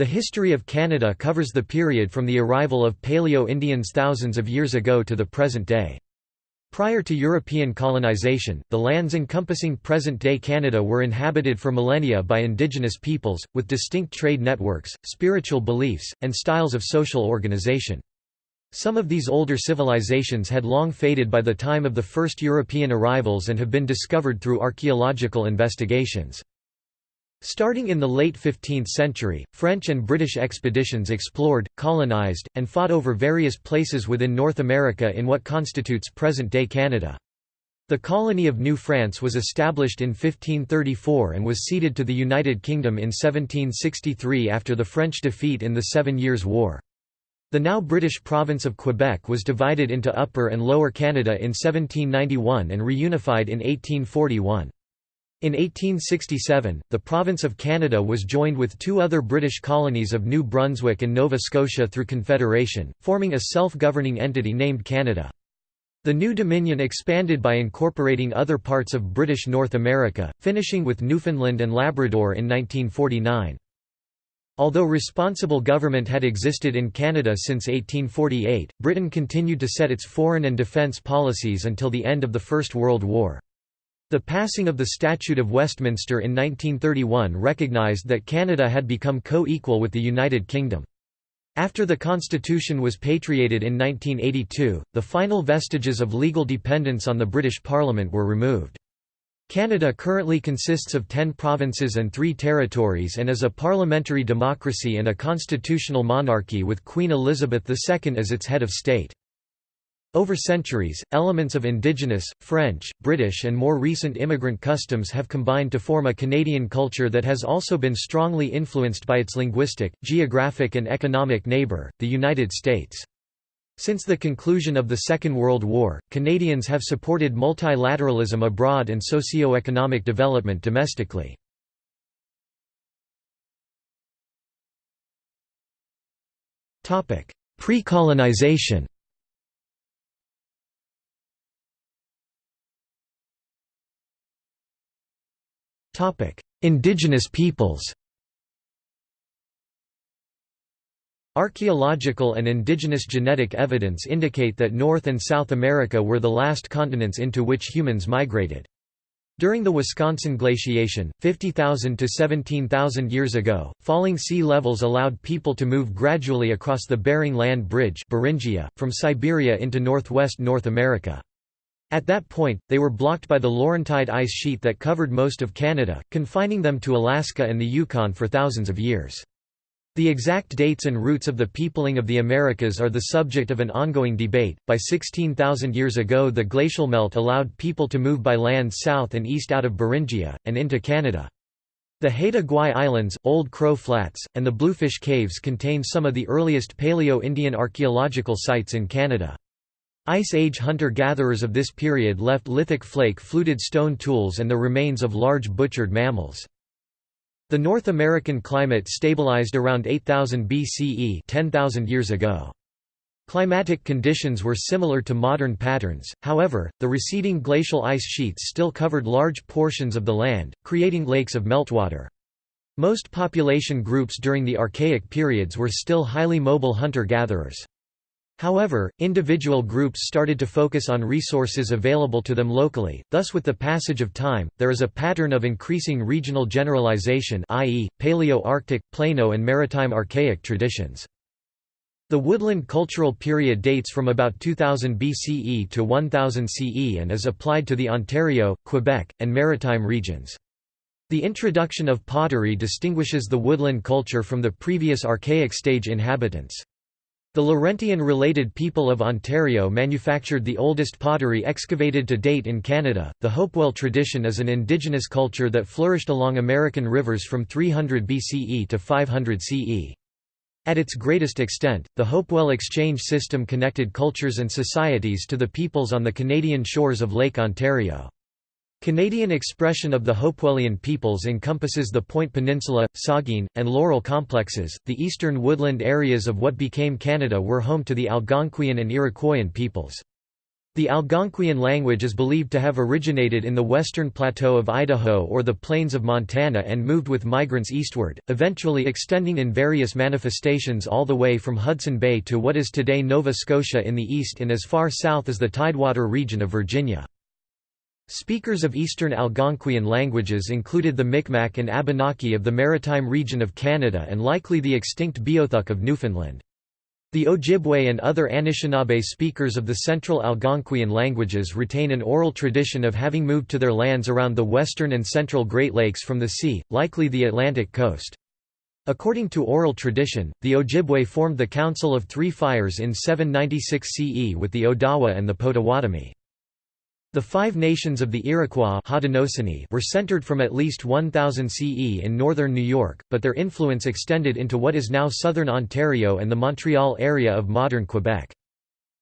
The history of Canada covers the period from the arrival of Paleo-Indians thousands of years ago to the present day. Prior to European colonization, the lands encompassing present-day Canada were inhabited for millennia by indigenous peoples, with distinct trade networks, spiritual beliefs, and styles of social organization. Some of these older civilizations had long faded by the time of the first European arrivals and have been discovered through archaeological investigations. Starting in the late 15th century, French and British expeditions explored, colonized, and fought over various places within North America in what constitutes present-day Canada. The colony of New France was established in 1534 and was ceded to the United Kingdom in 1763 after the French defeat in the Seven Years' War. The now British province of Quebec was divided into Upper and Lower Canada in 1791 and reunified in 1841. In 1867, the province of Canada was joined with two other British colonies of New Brunswick and Nova Scotia through Confederation, forming a self-governing entity named Canada. The new dominion expanded by incorporating other parts of British North America, finishing with Newfoundland and Labrador in 1949. Although responsible government had existed in Canada since 1848, Britain continued to set its foreign and defence policies until the end of the First World War. The passing of the Statute of Westminster in 1931 recognised that Canada had become co-equal with the United Kingdom. After the constitution was patriated in 1982, the final vestiges of legal dependence on the British Parliament were removed. Canada currently consists of ten provinces and three territories and is a parliamentary democracy and a constitutional monarchy with Queen Elizabeth II as its head of state. Over centuries, elements of indigenous, French, British and more recent immigrant customs have combined to form a Canadian culture that has also been strongly influenced by its linguistic, geographic and economic neighbour, the United States. Since the conclusion of the Second World War, Canadians have supported multilateralism abroad and socio-economic development domestically. Pre-colonization Indigenous peoples Archaeological and indigenous genetic evidence indicate that North and South America were the last continents into which humans migrated. During the Wisconsin glaciation, 50,000 to 17,000 years ago, falling sea levels allowed people to move gradually across the Bering Land Bridge Beringia, from Siberia into northwest North America. At that point, they were blocked by the Laurentide ice sheet that covered most of Canada, confining them to Alaska and the Yukon for thousands of years. The exact dates and routes of the peopling of the Americas are the subject of an ongoing debate. By 16,000 years ago, the glacial melt allowed people to move by land south and east out of Beringia, and into Canada. The Haida Gwaii Islands, Old Crow Flats, and the Bluefish Caves contain some of the earliest Paleo-Indian archaeological sites in Canada. Ice Age hunter-gatherers of this period left lithic flake-fluted stone tools and the remains of large butchered mammals. The North American climate stabilized around 8000 BCE 10,000 years ago. Climatic conditions were similar to modern patterns, however, the receding glacial ice sheets still covered large portions of the land, creating lakes of meltwater. Most population groups during the Archaic periods were still highly mobile hunter-gatherers. However, individual groups started to focus on resources available to them locally, thus with the passage of time, there is a pattern of increasing regional generalization i.e., Paleo-Arctic, Plano and Maritime Archaic traditions. The woodland cultural period dates from about 2000 BCE to 1000 CE and is applied to the Ontario, Quebec, and Maritime regions. The introduction of pottery distinguishes the woodland culture from the previous Archaic stage inhabitants. The Laurentian-related people of Ontario manufactured the oldest pottery excavated to date in Canada. The Hopewell tradition is an indigenous culture that flourished along American rivers from 300 BCE to 500 CE. At its greatest extent, the Hopewell exchange system connected cultures and societies to the peoples on the Canadian shores of Lake Ontario. Canadian expression of the Hopewellian peoples encompasses the Point Peninsula, Saugeen, and Laurel complexes. The eastern woodland areas of what became Canada were home to the Algonquian and Iroquoian peoples. The Algonquian language is believed to have originated in the western plateau of Idaho or the plains of Montana and moved with migrants eastward, eventually extending in various manifestations all the way from Hudson Bay to what is today Nova Scotia in the east and as far south as the Tidewater region of Virginia. Speakers of Eastern Algonquian languages included the Micmac and Abenaki of the Maritime region of Canada and likely the extinct Beothuk of Newfoundland. The Ojibwe and other Anishinaabe speakers of the Central Algonquian languages retain an oral tradition of having moved to their lands around the western and central Great Lakes from the sea, likely the Atlantic coast. According to oral tradition, the Ojibwe formed the Council of Three Fires in 796 CE with the Odawa and the Potawatomi. The five nations of the Iroquois were centered from at least 1000 CE in northern New York, but their influence extended into what is now southern Ontario and the Montreal area of modern Quebec.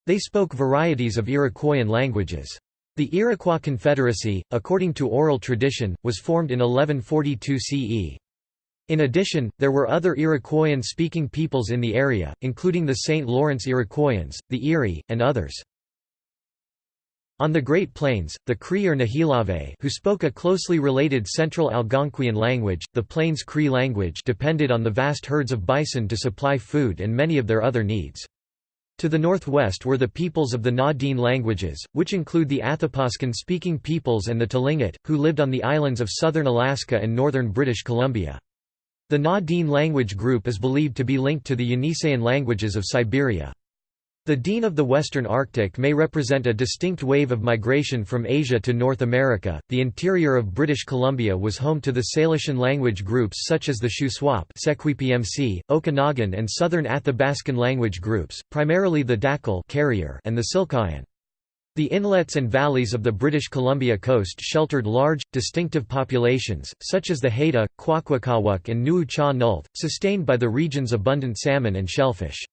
They spoke varieties of Iroquoian languages. The Iroquois Confederacy, according to oral tradition, was formed in 1142 CE. In addition, there were other Iroquoian-speaking peoples in the area, including the St. Lawrence Iroquoians, the Erie, and others. On the Great Plains, the Cree or Nihilave who spoke a closely related Central Algonquian language, the Plains Cree language depended on the vast herds of bison to supply food and many of their other needs. To the northwest were the peoples of the Na-Dene languages, which include the Athapascan-speaking peoples and the Tlingit, who lived on the islands of southern Alaska and northern British Columbia. The Na-Dene language group is believed to be linked to the Yeniseian languages of Siberia. The Dene of the Western Arctic may represent a distinct wave of migration from Asia to North America. The interior of British Columbia was home to the Salishan language groups such as the Shuswap, Okanagan, and Southern Athabascan language groups, primarily the Dakelh carrier and the Silkayan. The inlets and valleys of the British Columbia coast sheltered large, distinctive populations, such as the Haida, Kwakwaka'wakw and Nuu-chah Nulth, sustained by the region's abundant salmon and shellfish.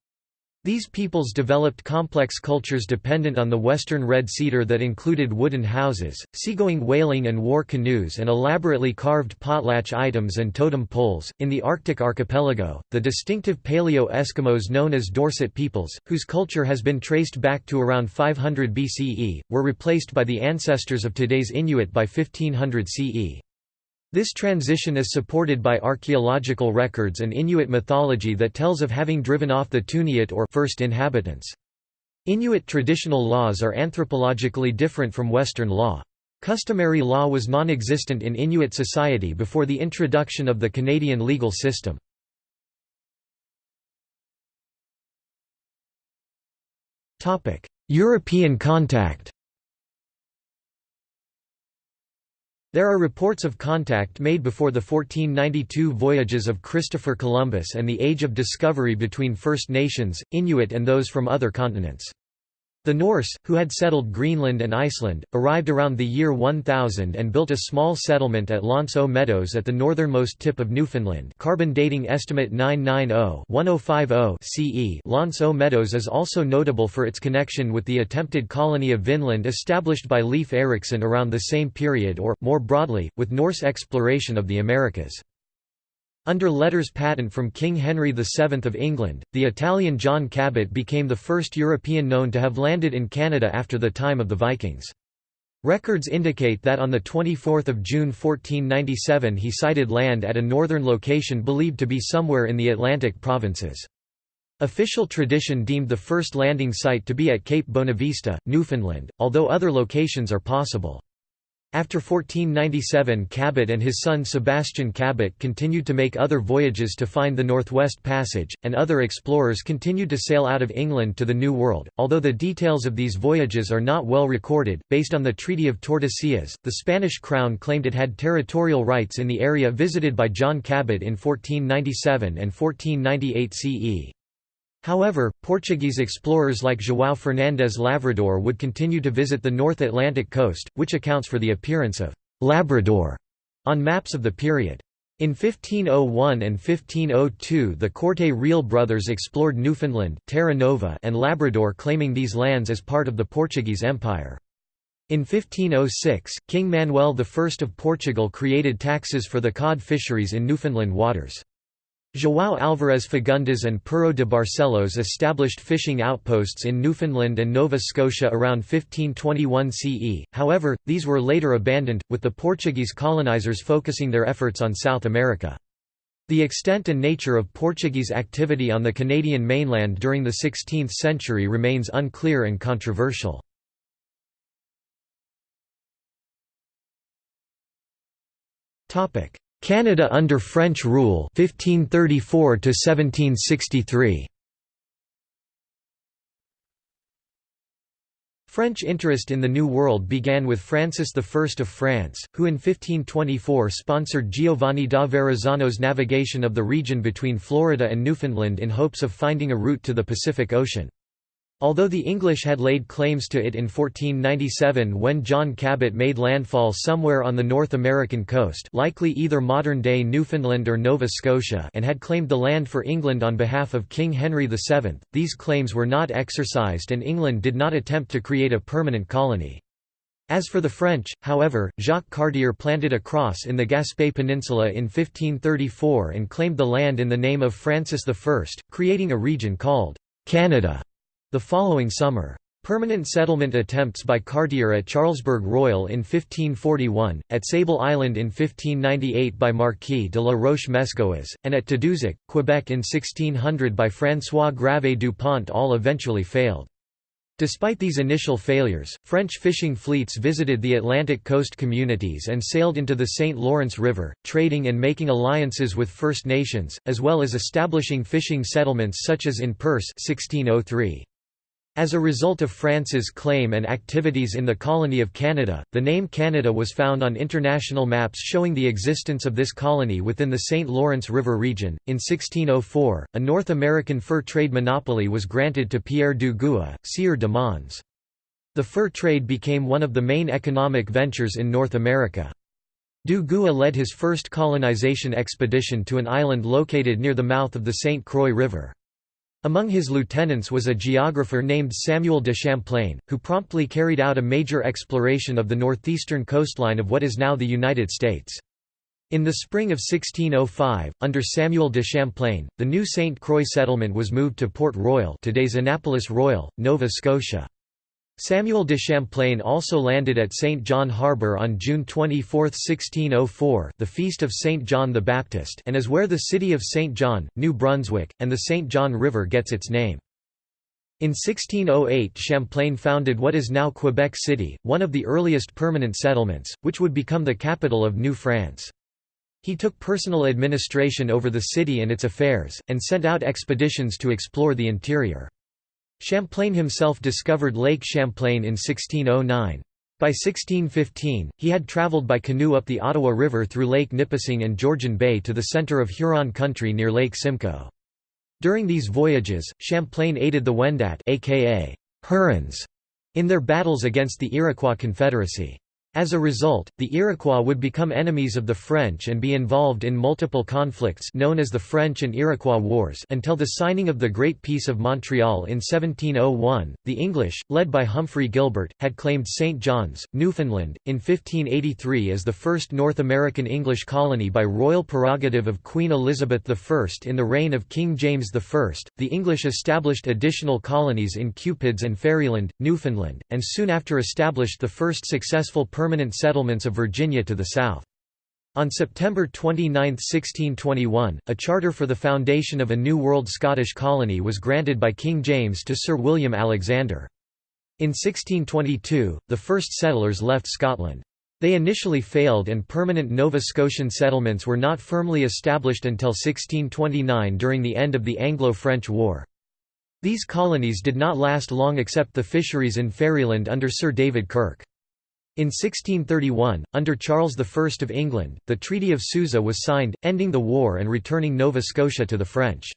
These peoples developed complex cultures dependent on the western red cedar that included wooden houses, seagoing whaling and war canoes, and elaborately carved potlatch items and totem poles. In the Arctic archipelago, the distinctive Paleo Eskimos known as Dorset peoples, whose culture has been traced back to around 500 BCE, were replaced by the ancestors of today's Inuit by 1500 CE. This transition is supported by archaeological records and Inuit mythology that tells of having driven off the Tuniat or first inhabitants. Inuit traditional laws are anthropologically different from Western law. Customary law was non-existent in Inuit society before the introduction of the Canadian legal system. European contact There are reports of contact made before the 1492 voyages of Christopher Columbus and the Age of Discovery between First Nations, Inuit and those from other continents. The Norse, who had settled Greenland and Iceland, arrived around the year 1000 and built a small settlement at L'Anse Meadows at the northernmost tip of Newfoundland carbon dating estimate 990-1050 CE L'Anse Meadows is also notable for its connection with the attempted colony of Vinland established by Leif Erikson around the same period or, more broadly, with Norse exploration of the Americas. Under letters patent from King Henry VII of England, the Italian John Cabot became the first European known to have landed in Canada after the time of the Vikings. Records indicate that on 24 June 1497 he sighted land at a northern location believed to be somewhere in the Atlantic provinces. Official tradition deemed the first landing site to be at Cape Bonavista, Newfoundland, although other locations are possible. After 1497 Cabot and his son Sebastian Cabot continued to make other voyages to find the Northwest Passage, and other explorers continued to sail out of England to the New World, although the details of these voyages are not well recorded. Based on the Treaty of Tordesillas, the Spanish crown claimed it had territorial rights in the area visited by John Cabot in 1497 and 1498 CE. However, Portuguese explorers like João Fernandes Lavrador would continue to visit the North Atlantic coast, which accounts for the appearance of «Labrador» on maps of the period. In 1501 and 1502 the Corte Real brothers explored Newfoundland Terra Nova and Labrador claiming these lands as part of the Portuguese Empire. In 1506, King Manuel I of Portugal created taxes for the cod fisheries in Newfoundland waters. João Alvarez Fagundes and Pero de Barcelos established fishing outposts in Newfoundland and Nova Scotia around 1521 CE, however, these were later abandoned, with the Portuguese colonizers focusing their efforts on South America. The extent and nature of Portuguese activity on the Canadian mainland during the 16th century remains unclear and controversial. Canada under French rule 1534 to 1763 French interest in the New World began with Francis I of France, who in 1524 sponsored Giovanni da Verrazzano's navigation of the region between Florida and Newfoundland in hopes of finding a route to the Pacific Ocean. Although the English had laid claims to it in 1497 when John Cabot made landfall somewhere on the North American coast likely either modern-day Newfoundland or Nova Scotia and had claimed the land for England on behalf of King Henry VII, these claims were not exercised and England did not attempt to create a permanent colony. As for the French, however, Jacques Cartier planted a cross in the Gaspé Peninsula in 1534 and claimed the land in the name of Francis I, creating a region called Canada. The following summer. Permanent settlement attempts by Cartier at Charlesbourg Royal in 1541, at Sable Island in 1598 by Marquis de la Roche-Mesgoaz, and at Tadoussac, Quebec in 1600 by François Gravé du Pont all eventually failed. Despite these initial failures, French fishing fleets visited the Atlantic coast communities and sailed into the St. Lawrence River, trading and making alliances with First Nations, as well as establishing fishing settlements such as in Perce 1603. As a result of France's claim and activities in the colony of Canada, the name Canada was found on international maps showing the existence of this colony within the St. Lawrence River region. In 1604, a North American fur trade monopoly was granted to Pierre Dugua, Sieur de Mons. The fur trade became one of the main economic ventures in North America. Dugua led his first colonization expedition to an island located near the mouth of the St. Croix River. Among his lieutenants was a geographer named Samuel de Champlain, who promptly carried out a major exploration of the northeastern coastline of what is now the United States. In the spring of 1605, under Samuel de Champlain, the new St. Croix settlement was moved to Port Royal today's Annapolis Royal, Nova Scotia. Samuel de Champlain also landed at St. John Harbour on June 24, 1604 the feast of St. John the Baptist and is where the city of St. John, New Brunswick, and the St. John River gets its name. In 1608 Champlain founded what is now Quebec City, one of the earliest permanent settlements, which would become the capital of New France. He took personal administration over the city and its affairs, and sent out expeditions to explore the interior. Champlain himself discovered Lake Champlain in 1609. By 1615, he had traveled by canoe up the Ottawa River through Lake Nipissing and Georgian Bay to the center of Huron country near Lake Simcoe. During these voyages, Champlain aided the Wendat aka Hurons in their battles against the Iroquois Confederacy. As a result, the Iroquois would become enemies of the French and be involved in multiple conflicts known as the French and Iroquois Wars until the signing of the Great Peace of Montreal in 1701. The English, led by Humphrey Gilbert, had claimed St. John's, Newfoundland, in 1583 as the first North American English colony by royal prerogative of Queen Elizabeth I. In the reign of King James I, the English established additional colonies in Cupids and Ferryland, Newfoundland, and soon after established the first successful permanent permanent settlements of Virginia to the south. On September 29, 1621, a charter for the foundation of a New World Scottish colony was granted by King James to Sir William Alexander. In 1622, the first settlers left Scotland. They initially failed and permanent Nova Scotian settlements were not firmly established until 1629 during the end of the Anglo-French War. These colonies did not last long except the fisheries in Ferryland under Sir David Kirke. In 1631, under Charles I of England, the Treaty of Suza was signed, ending the war and returning Nova Scotia to the French.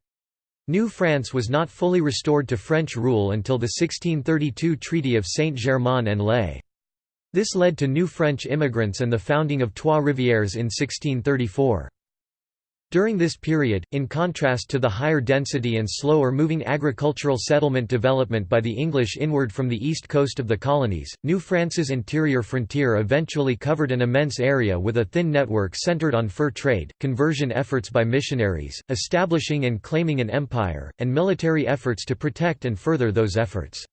New France was not fully restored to French rule until the 1632 Treaty of Saint-Germain-en-Laye. This led to new French immigrants and the founding of Trois-Rivières in 1634. During this period, in contrast to the higher density and slower moving agricultural settlement development by the English inward from the east coast of the colonies, New France's interior frontier eventually covered an immense area with a thin network centered on fur trade, conversion efforts by missionaries, establishing and claiming an empire, and military efforts to protect and further those efforts.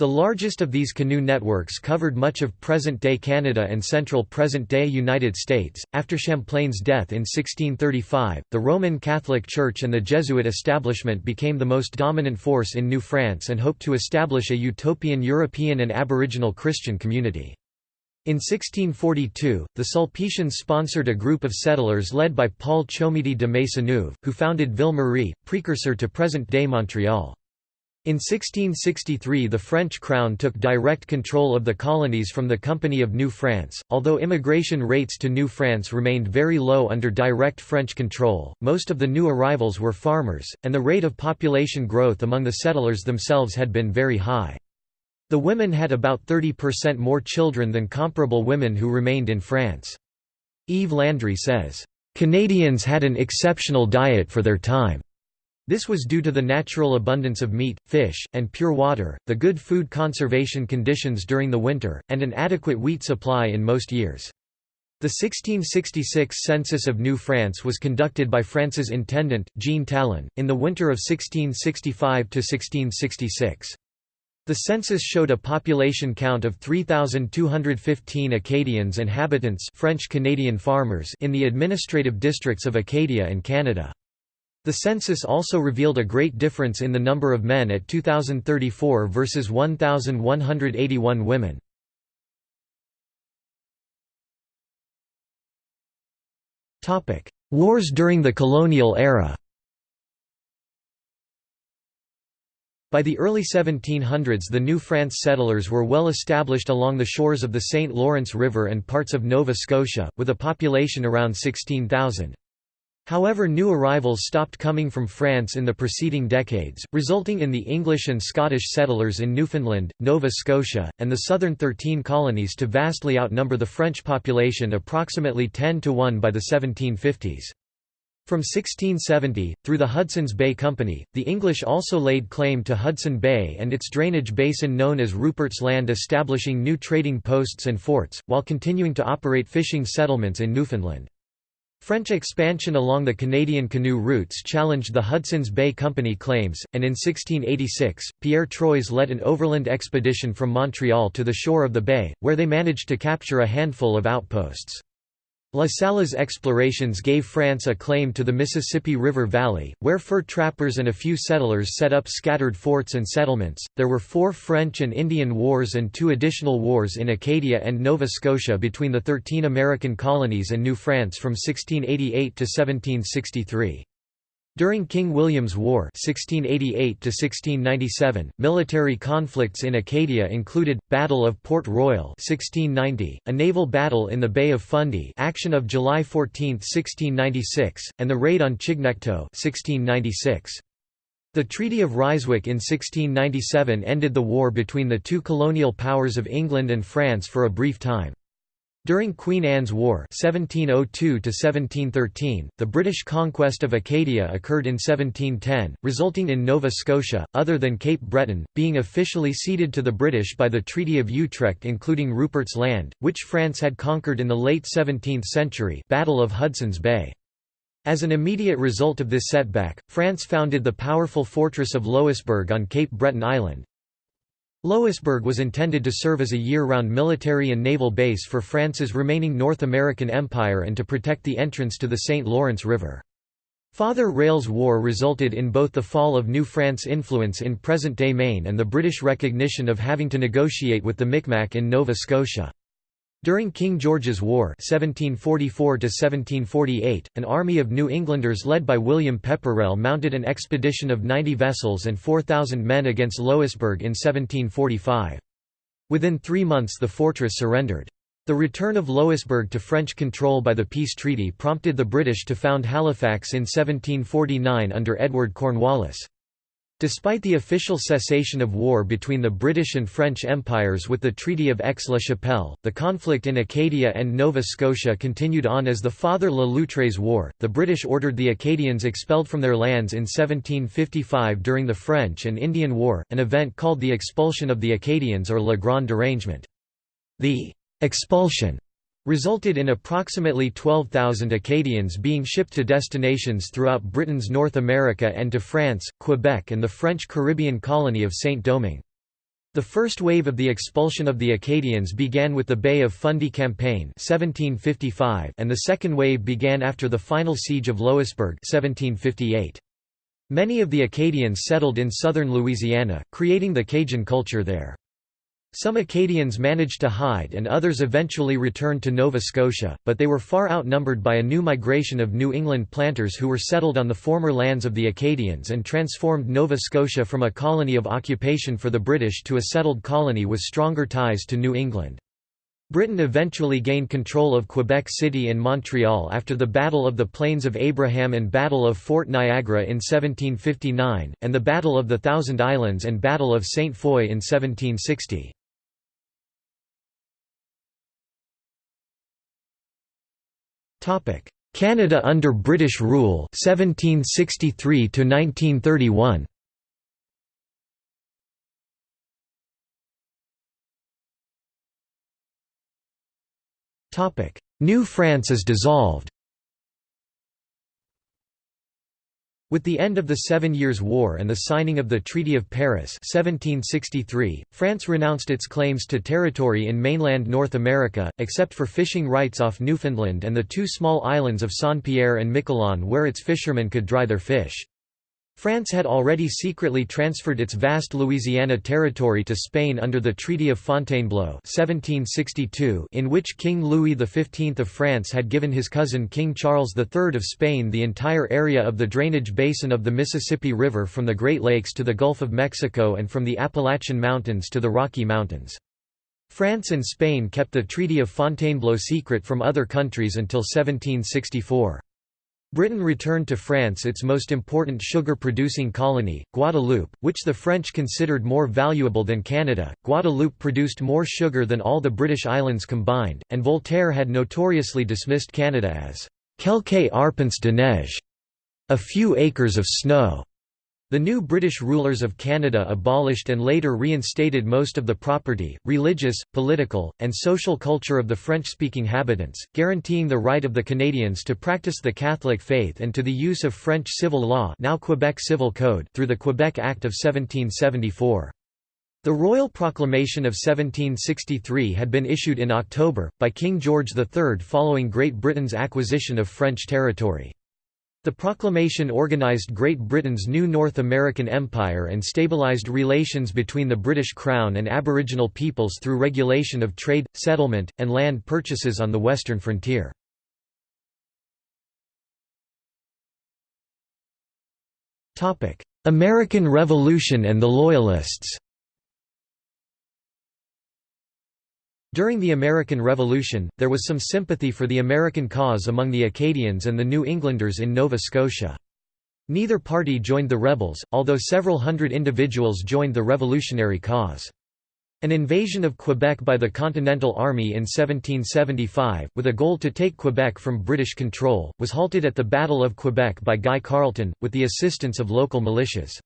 The largest of these canoe networks covered much of present-day Canada and central present-day United States. After Champlain's death in 1635, the Roman Catholic Church and the Jesuit establishment became the most dominant force in New France and hoped to establish a utopian European and Aboriginal Christian community. In 1642, the Sulpicians sponsored a group of settlers led by Paul Chomedy de Maisonneuve, who founded Ville Marie, precursor to present-day Montreal. In 1663 the French crown took direct control of the colonies from the Company of New France. Although immigration rates to New France remained very low under direct French control, most of the new arrivals were farmers, and the rate of population growth among the settlers themselves had been very high. The women had about 30% more children than comparable women who remained in France. Yves Landry says, "...Canadians had an exceptional diet for their time." This was due to the natural abundance of meat, fish, and pure water, the good food conservation conditions during the winter, and an adequate wheat supply in most years. The 1666 census of New France was conducted by France's intendant, Jean Talon, in the winter of 1665–1666. The census showed a population count of 3,215 Acadians and habitants French Canadian farmers in the administrative districts of Acadia and Canada. The census also revealed a great difference in the number of men at 2034 versus 1,181 women. Wars during the colonial era By the early 1700s the New France settlers were well established along the shores of the St. Lawrence River and parts of Nova Scotia, with a population around 16,000. However new arrivals stopped coming from France in the preceding decades, resulting in the English and Scottish settlers in Newfoundland, Nova Scotia, and the southern Thirteen Colonies to vastly outnumber the French population approximately 10 to 1 by the 1750s. From 1670, through the Hudson's Bay Company, the English also laid claim to Hudson Bay and its drainage basin known as Rupert's Land establishing new trading posts and forts, while continuing to operate fishing settlements in Newfoundland. French expansion along the Canadian canoe routes challenged the Hudson's Bay Company claims, and in 1686, Pierre Troyes led an overland expedition from Montreal to the shore of the bay, where they managed to capture a handful of outposts. La Salle's explorations gave France a claim to the Mississippi River Valley, where fur trappers and a few settlers set up scattered forts and settlements. There were four French and Indian Wars and two additional wars in Acadia and Nova Scotia between the thirteen American colonies and New France from 1688 to 1763. During King William's War 1688 military conflicts in Acadia included, Battle of Port Royal 1690, a naval battle in the Bay of Fundy action of July 14, 1696, and the raid on Chignecto 1696. The Treaty of Ryswick in 1697 ended the war between the two colonial powers of England and France for a brief time. During Queen Anne's War 1702 the British conquest of Acadia occurred in 1710, resulting in Nova Scotia, other than Cape Breton, being officially ceded to the British by the Treaty of Utrecht including Rupert's Land, which France had conquered in the late 17th century Battle of Hudson's Bay. As an immediate result of this setback, France founded the powerful fortress of Louisbourg on Cape Breton Island, Louisbourg was intended to serve as a year-round military and naval base for France's remaining North American empire and to protect the entrance to the St. Lawrence River. Father Rale's War resulted in both the fall of New France influence in present-day Maine and the British recognition of having to negotiate with the Micmac in Nova Scotia. During King George's War 1744 an army of New Englanders led by William Pepperrell mounted an expedition of 90 vessels and 4,000 men against Louisbourg in 1745. Within three months the fortress surrendered. The return of Louisbourg to French control by the peace treaty prompted the British to found Halifax in 1749 under Edward Cornwallis. Despite the official cessation of war between the British and French empires with the Treaty of Aix-la-Chapelle, the conflict in Acadia and Nova Scotia continued on as the Father Le Loutre's War. The British ordered the Acadians expelled from their lands in 1755 during the French and Indian War, an event called the expulsion of the Acadians or Le Grand Derangement. The expulsion resulted in approximately 12,000 Acadians being shipped to destinations throughout Britain's North America and to France, Quebec and the French Caribbean colony of Saint-Domingue. The first wave of the expulsion of the Acadians began with the Bay of Fundy campaign 1755 and the second wave began after the final siege of Louisbourg 1758. Many of the Acadians settled in southern Louisiana, creating the Cajun culture there. Some Acadians managed to hide and others eventually returned to Nova Scotia, but they were far outnumbered by a new migration of New England planters who were settled on the former lands of the Acadians and transformed Nova Scotia from a colony of occupation for the British to a settled colony with stronger ties to New England. Britain eventually gained control of Quebec City and Montreal after the Battle of the Plains of Abraham and Battle of Fort Niagara in 1759, and the Battle of the Thousand Islands and Battle of St. Foy in 1760. Canada under British rule 1763 to 1931 Topic. New France is dissolved With the end of the Seven Years' War and the signing of the Treaty of Paris 1763, France renounced its claims to territory in mainland North America, except for fishing rights off Newfoundland and the two small islands of Saint-Pierre and Miquelon where its fishermen could dry their fish. France had already secretly transferred its vast Louisiana territory to Spain under the Treaty of Fontainebleau 1762 in which King Louis XV of France had given his cousin King Charles III of Spain the entire area of the drainage basin of the Mississippi River from the Great Lakes to the Gulf of Mexico and from the Appalachian Mountains to the Rocky Mountains. France and Spain kept the Treaty of Fontainebleau secret from other countries until 1764. Britain returned to France its most important sugar-producing colony, Guadeloupe, which the French considered more valuable than Canada. Guadeloupe produced more sugar than all the British islands combined, and Voltaire had notoriously dismissed Canada as quelques arpents de neige, a few acres of snow. The new British rulers of Canada abolished and later reinstated most of the property, religious, political, and social culture of the French-speaking habitants, guaranteeing the right of the Canadians to practice the Catholic faith and to the use of French civil law now Quebec Civil Code through the Quebec Act of 1774. The Royal Proclamation of 1763 had been issued in October, by King George III following Great Britain's acquisition of French territory. The proclamation organized Great Britain's new North American Empire and stabilized relations between the British Crown and Aboriginal peoples through regulation of trade, settlement, and land purchases on the western frontier. American Revolution and the Loyalists During the American Revolution, there was some sympathy for the American cause among the Acadians and the New Englanders in Nova Scotia. Neither party joined the rebels, although several hundred individuals joined the revolutionary cause. An invasion of Quebec by the Continental Army in 1775, with a goal to take Quebec from British control, was halted at the Battle of Quebec by Guy Carleton, with the assistance of local militias.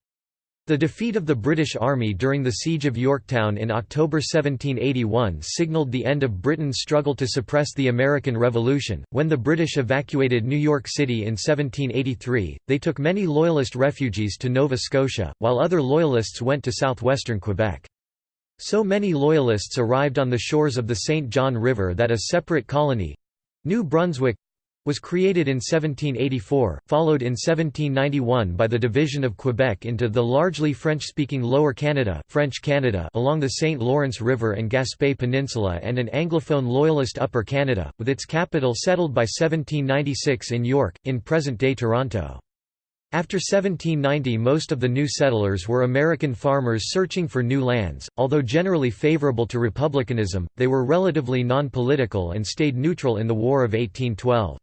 The defeat of the British Army during the Siege of Yorktown in October 1781 signalled the end of Britain's struggle to suppress the American Revolution. When the British evacuated New York City in 1783, they took many Loyalist refugees to Nova Scotia, while other Loyalists went to southwestern Quebec. So many Loyalists arrived on the shores of the St. John River that a separate colony New Brunswick was created in 1784, followed in 1791 by the division of Quebec into the largely French-speaking Lower Canada, French Canada along the St. Lawrence River and Gaspé Peninsula and an Anglophone Loyalist Upper Canada, with its capital settled by 1796 in York, in present-day Toronto. After 1790 most of the new settlers were American farmers searching for new lands, although generally favorable to republicanism, they were relatively non-political and stayed neutral in the War of 1812.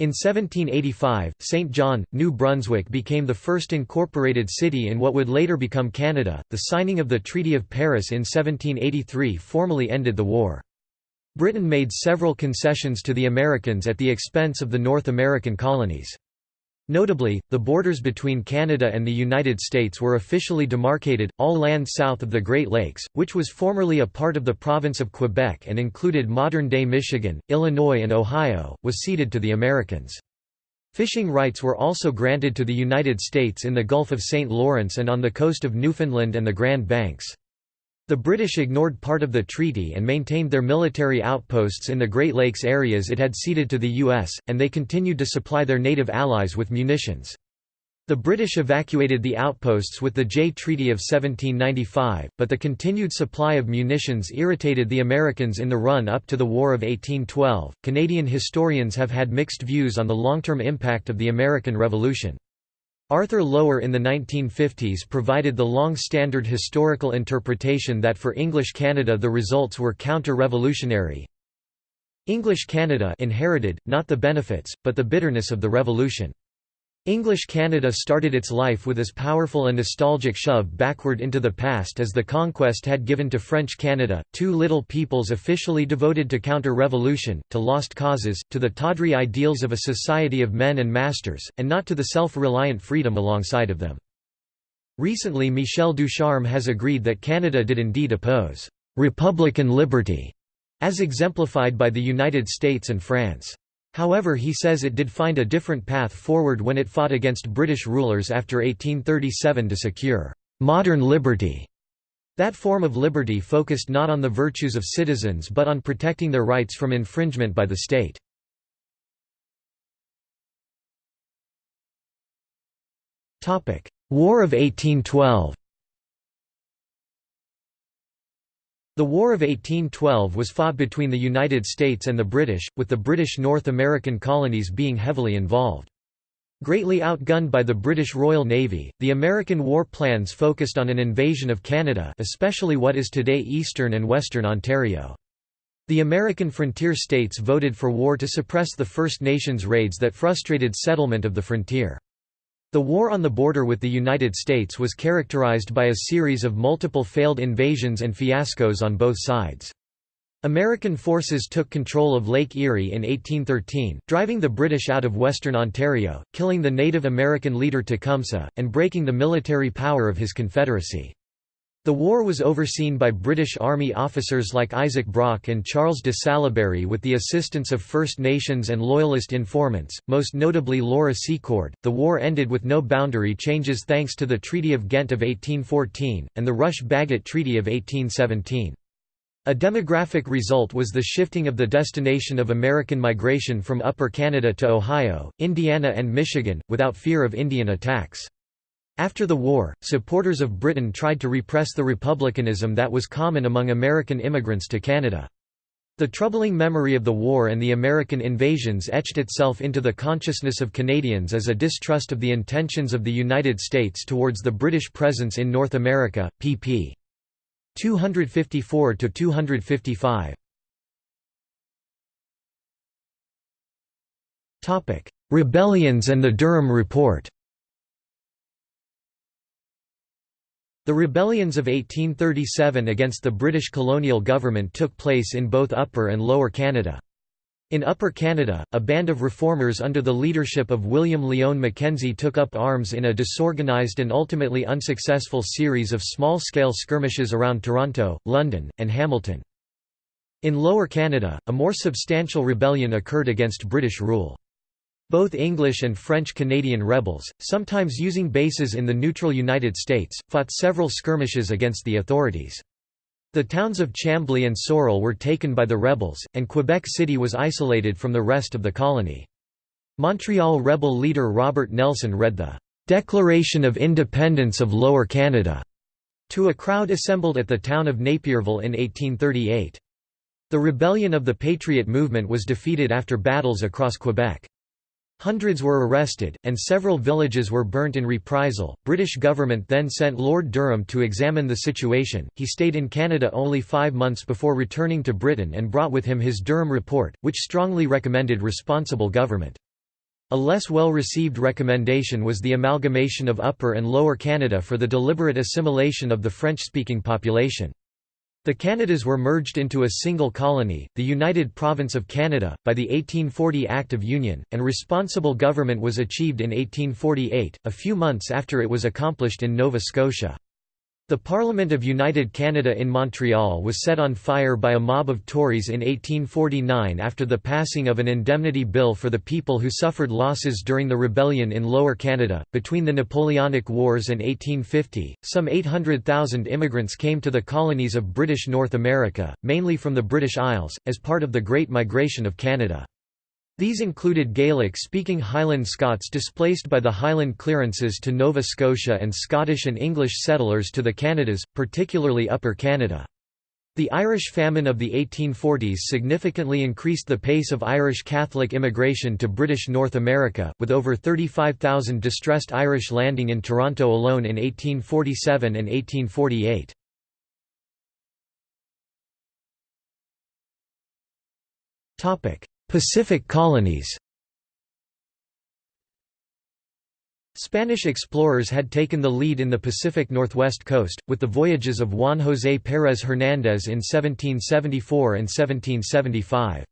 In 1785, St. John, New Brunswick became the first incorporated city in what would later become Canada. The signing of the Treaty of Paris in 1783 formally ended the war. Britain made several concessions to the Americans at the expense of the North American colonies. Notably, the borders between Canada and the United States were officially demarcated, all land south of the Great Lakes, which was formerly a part of the province of Quebec and included modern-day Michigan, Illinois and Ohio, was ceded to the Americans. Fishing rights were also granted to the United States in the Gulf of St. Lawrence and on the coast of Newfoundland and the Grand Banks. The British ignored part of the treaty and maintained their military outposts in the Great Lakes areas it had ceded to the U.S., and they continued to supply their native allies with munitions. The British evacuated the outposts with the Jay Treaty of 1795, but the continued supply of munitions irritated the Americans in the run up to the War of 1812. Canadian historians have had mixed views on the long term impact of the American Revolution. Arthur Lower in the 1950s provided the long-standard historical interpretation that for English Canada the results were counter-revolutionary. English Canada inherited, not the benefits, but the bitterness of the Revolution. English Canada started its life with as powerful a nostalgic shove backward into the past as the conquest had given to French Canada, two little peoples officially devoted to counter-revolution, to lost causes, to the tawdry ideals of a society of men and masters, and not to the self-reliant freedom alongside of them. Recently Michel Ducharme has agreed that Canada did indeed oppose «republican liberty», as exemplified by the United States and France. However he says it did find a different path forward when it fought against British rulers after 1837 to secure «modern liberty». That form of liberty focused not on the virtues of citizens but on protecting their rights from infringement by the state. War of 1812 The War of 1812 was fought between the United States and the British, with the British North American colonies being heavily involved. Greatly outgunned by the British Royal Navy, the American war plans focused on an invasion of Canada especially what is today eastern and western Ontario. The American frontier states voted for war to suppress the First Nations raids that frustrated settlement of the frontier. The war on the border with the United States was characterized by a series of multiple failed invasions and fiascos on both sides. American forces took control of Lake Erie in 1813, driving the British out of western Ontario, killing the Native American leader Tecumseh, and breaking the military power of his confederacy. The war was overseen by British Army officers like Isaac Brock and Charles de Salaberry with the assistance of First Nations and Loyalist informants, most notably Laura Secord. The war ended with no boundary changes thanks to the Treaty of Ghent of 1814, and the Rush-Bagot Treaty of 1817. A demographic result was the shifting of the destination of American migration from Upper Canada to Ohio, Indiana and Michigan, without fear of Indian attacks. After the war, supporters of Britain tried to repress the republicanism that was common among American immigrants to Canada. The troubling memory of the war and the American invasions etched itself into the consciousness of Canadians as a distrust of the intentions of the United States towards the British presence in North America, pp. 254–255. Rebellions and the Durham Report The rebellions of 1837 against the British colonial government took place in both Upper and Lower Canada. In Upper Canada, a band of reformers under the leadership of William Lyon Mackenzie took up arms in a disorganized and ultimately unsuccessful series of small-scale skirmishes around Toronto, London, and Hamilton. In Lower Canada, a more substantial rebellion occurred against British rule. Both English and French Canadian rebels, sometimes using bases in the neutral United States, fought several skirmishes against the authorities. The towns of Chambly and Sorel were taken by the rebels, and Quebec City was isolated from the rest of the colony. Montreal rebel leader Robert Nelson read the "'Declaration of Independence of Lower Canada' to a crowd assembled at the town of Napierville in 1838. The rebellion of the Patriot movement was defeated after battles across Quebec. Hundreds were arrested, and several villages were burnt in reprisal. British government then sent Lord Durham to examine the situation. He stayed in Canada only five months before returning to Britain and brought with him his Durham Report, which strongly recommended responsible government. A less well-received recommendation was the amalgamation of Upper and Lower Canada for the deliberate assimilation of the French-speaking population. The Canadas were merged into a single colony, the United Province of Canada, by the 1840 Act of Union, and responsible government was achieved in 1848, a few months after it was accomplished in Nova Scotia. The Parliament of United Canada in Montreal was set on fire by a mob of Tories in 1849 after the passing of an indemnity bill for the people who suffered losses during the rebellion in Lower Canada. Between the Napoleonic Wars and 1850, some 800,000 immigrants came to the colonies of British North America, mainly from the British Isles, as part of the Great Migration of Canada. These included Gaelic-speaking Highland Scots displaced by the Highland clearances to Nova Scotia and Scottish and English settlers to the Canadas, particularly Upper Canada. The Irish famine of the 1840s significantly increased the pace of Irish Catholic immigration to British North America, with over 35,000 distressed Irish landing in Toronto alone in 1847 and 1848. Pacific colonies Spanish explorers had taken the lead in the Pacific Northwest coast, with the voyages of Juan José Pérez Hernández in 1774 and 1775.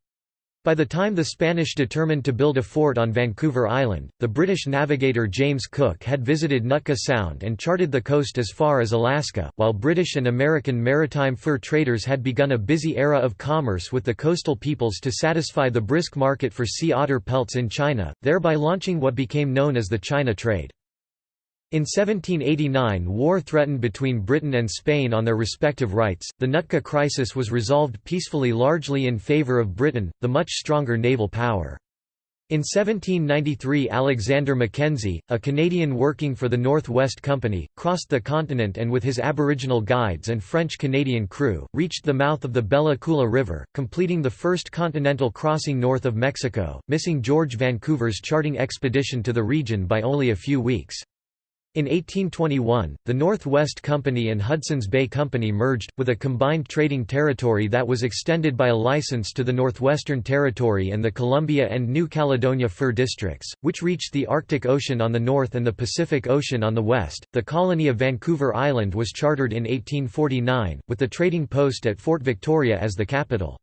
By the time the Spanish determined to build a fort on Vancouver Island, the British navigator James Cook had visited Nootka Sound and charted the coast as far as Alaska, while British and American maritime fur traders had begun a busy era of commerce with the coastal peoples to satisfy the brisk market for sea otter pelts in China, thereby launching what became known as the China trade. In 1789 war threatened between Britain and Spain on their respective rights, the Nootka crisis was resolved peacefully largely in favour of Britain, the much stronger naval power. In 1793 Alexander Mackenzie, a Canadian working for the North West Company, crossed the continent and with his Aboriginal guides and French-Canadian crew, reached the mouth of the Bella Coola River, completing the first continental crossing north of Mexico, missing George Vancouver's charting expedition to the region by only a few weeks. In 1821, the Northwest Company and Hudson's Bay Company merged, with a combined trading territory that was extended by a license to the Northwestern Territory and the Columbia and New Caledonia fur districts, which reached the Arctic Ocean on the north and the Pacific Ocean on the west. The colony of Vancouver Island was chartered in 1849, with the trading post at Fort Victoria as the capital.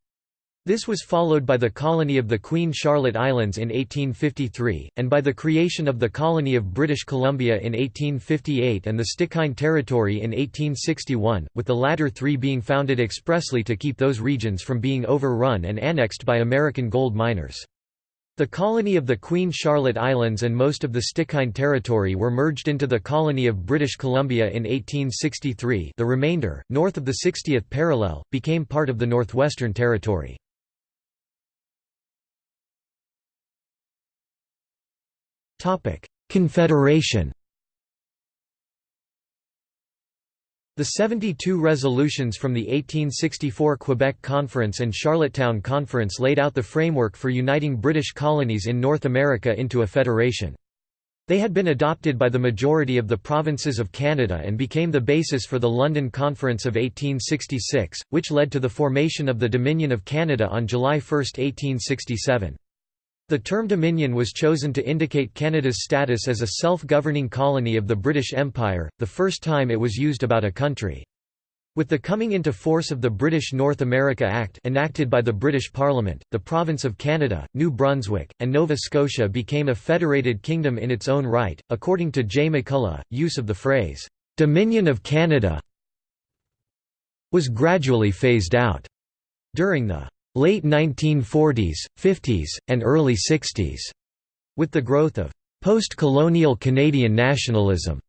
This was followed by the colony of the Queen Charlotte Islands in 1853, and by the creation of the colony of British Columbia in 1858 and the Stikine Territory in 1861, with the latter three being founded expressly to keep those regions from being overrun and annexed by American gold miners. The colony of the Queen Charlotte Islands and most of the Stikine Territory were merged into the colony of British Columbia in 1863 the remainder, north of the 60th parallel, became part of the Northwestern Territory. Confederation The 72 resolutions from the 1864 Quebec Conference and Charlottetown Conference laid out the framework for uniting British colonies in North America into a federation. They had been adopted by the majority of the provinces of Canada and became the basis for the London Conference of 1866, which led to the formation of the Dominion of Canada on July 1, 1867. The term Dominion was chosen to indicate Canada's status as a self-governing colony of the British Empire, the first time it was used about a country. With the coming into force of the British North America Act enacted by the British Parliament, the province of Canada, New Brunswick, and Nova Scotia became a federated kingdom in its own right. According to J. McCullough, use of the phrase, "'Dominion of Canada' was gradually phased out. During the late 1940s, 50s, and early 60s, with the growth of post-colonial Canadian nationalism.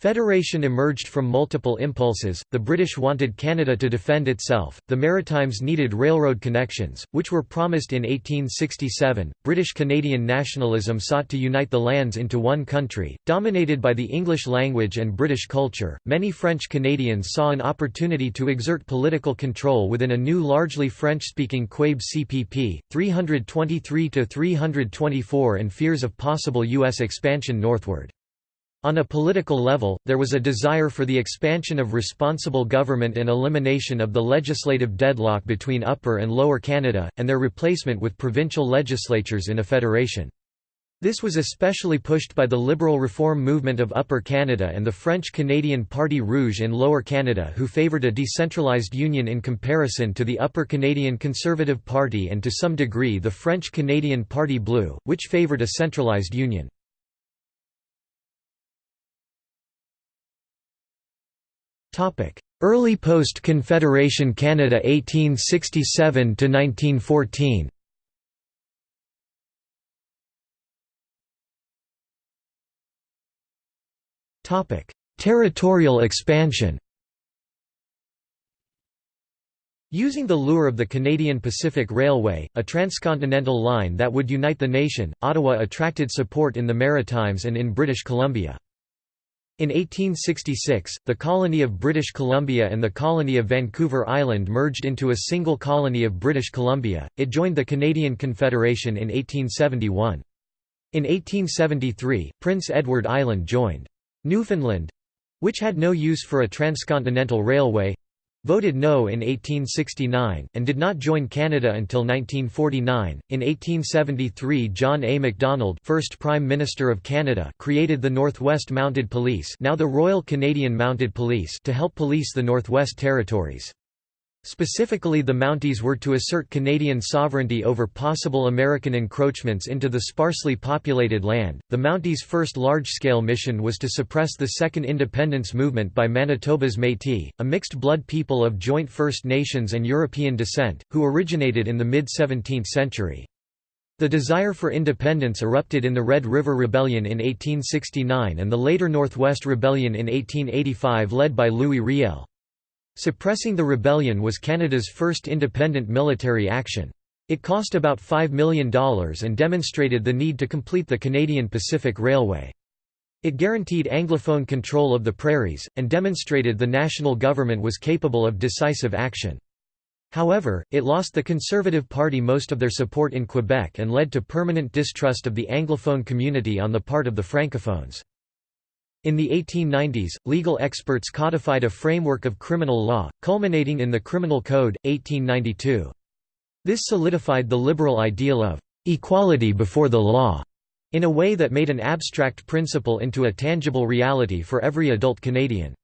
Federation emerged from multiple impulses, the British wanted Canada to defend itself, the Maritimes needed railroad connections, which were promised in 1867, British-Canadian nationalism sought to unite the lands into one country, dominated by the English language and British culture, many French Canadians saw an opportunity to exert political control within a new largely French-speaking Quebec CPP, 323–324 and fears of possible U.S. expansion northward. On a political level, there was a desire for the expansion of responsible government and elimination of the legislative deadlock between Upper and Lower Canada, and their replacement with provincial legislatures in a federation. This was especially pushed by the liberal reform movement of Upper Canada and the French-Canadian Parti Rouge in Lower Canada who favoured a decentralised union in comparison to the Upper Canadian Conservative Party and to some degree the French-Canadian Parti Bleu, which favoured a centralised union. Early post-Confederation Canada 1867 to 1914 Territorial expansion. Using the lure of the Canadian Pacific Railway, a transcontinental line that would unite the nation, Ottawa attracted support in the Maritimes and in British Columbia. In 1866, the colony of British Columbia and the colony of Vancouver Island merged into a single colony of British Columbia. It joined the Canadian Confederation in 1871. In 1873, Prince Edward Island joined. Newfoundland—which had no use for a transcontinental railway, voted no in 1869, and did not join Canada until 1949. In 1873 John A. Macdonald first Prime Minister of Canada created the Northwest Mounted Police now the Royal Canadian Mounted Police to help police the Northwest Territories. Specifically the Mounties were to assert Canadian sovereignty over possible American encroachments into the sparsely populated land. The Mounties' first large-scale mission was to suppress the Second Independence Movement by Manitoba's Métis, a mixed-blood people of joint First Nations and European descent, who originated in the mid-17th century. The desire for independence erupted in the Red River Rebellion in 1869 and the later Northwest Rebellion in 1885 led by Louis Riel. Suppressing the rebellion was Canada's first independent military action. It cost about $5 million and demonstrated the need to complete the Canadian Pacific Railway. It guaranteed Anglophone control of the prairies, and demonstrated the national government was capable of decisive action. However, it lost the Conservative Party most of their support in Quebec and led to permanent distrust of the Anglophone community on the part of the Francophones. In the 1890s, legal experts codified a framework of criminal law, culminating in the Criminal Code, 1892. This solidified the liberal ideal of «equality before the law» in a way that made an abstract principle into a tangible reality for every adult Canadian.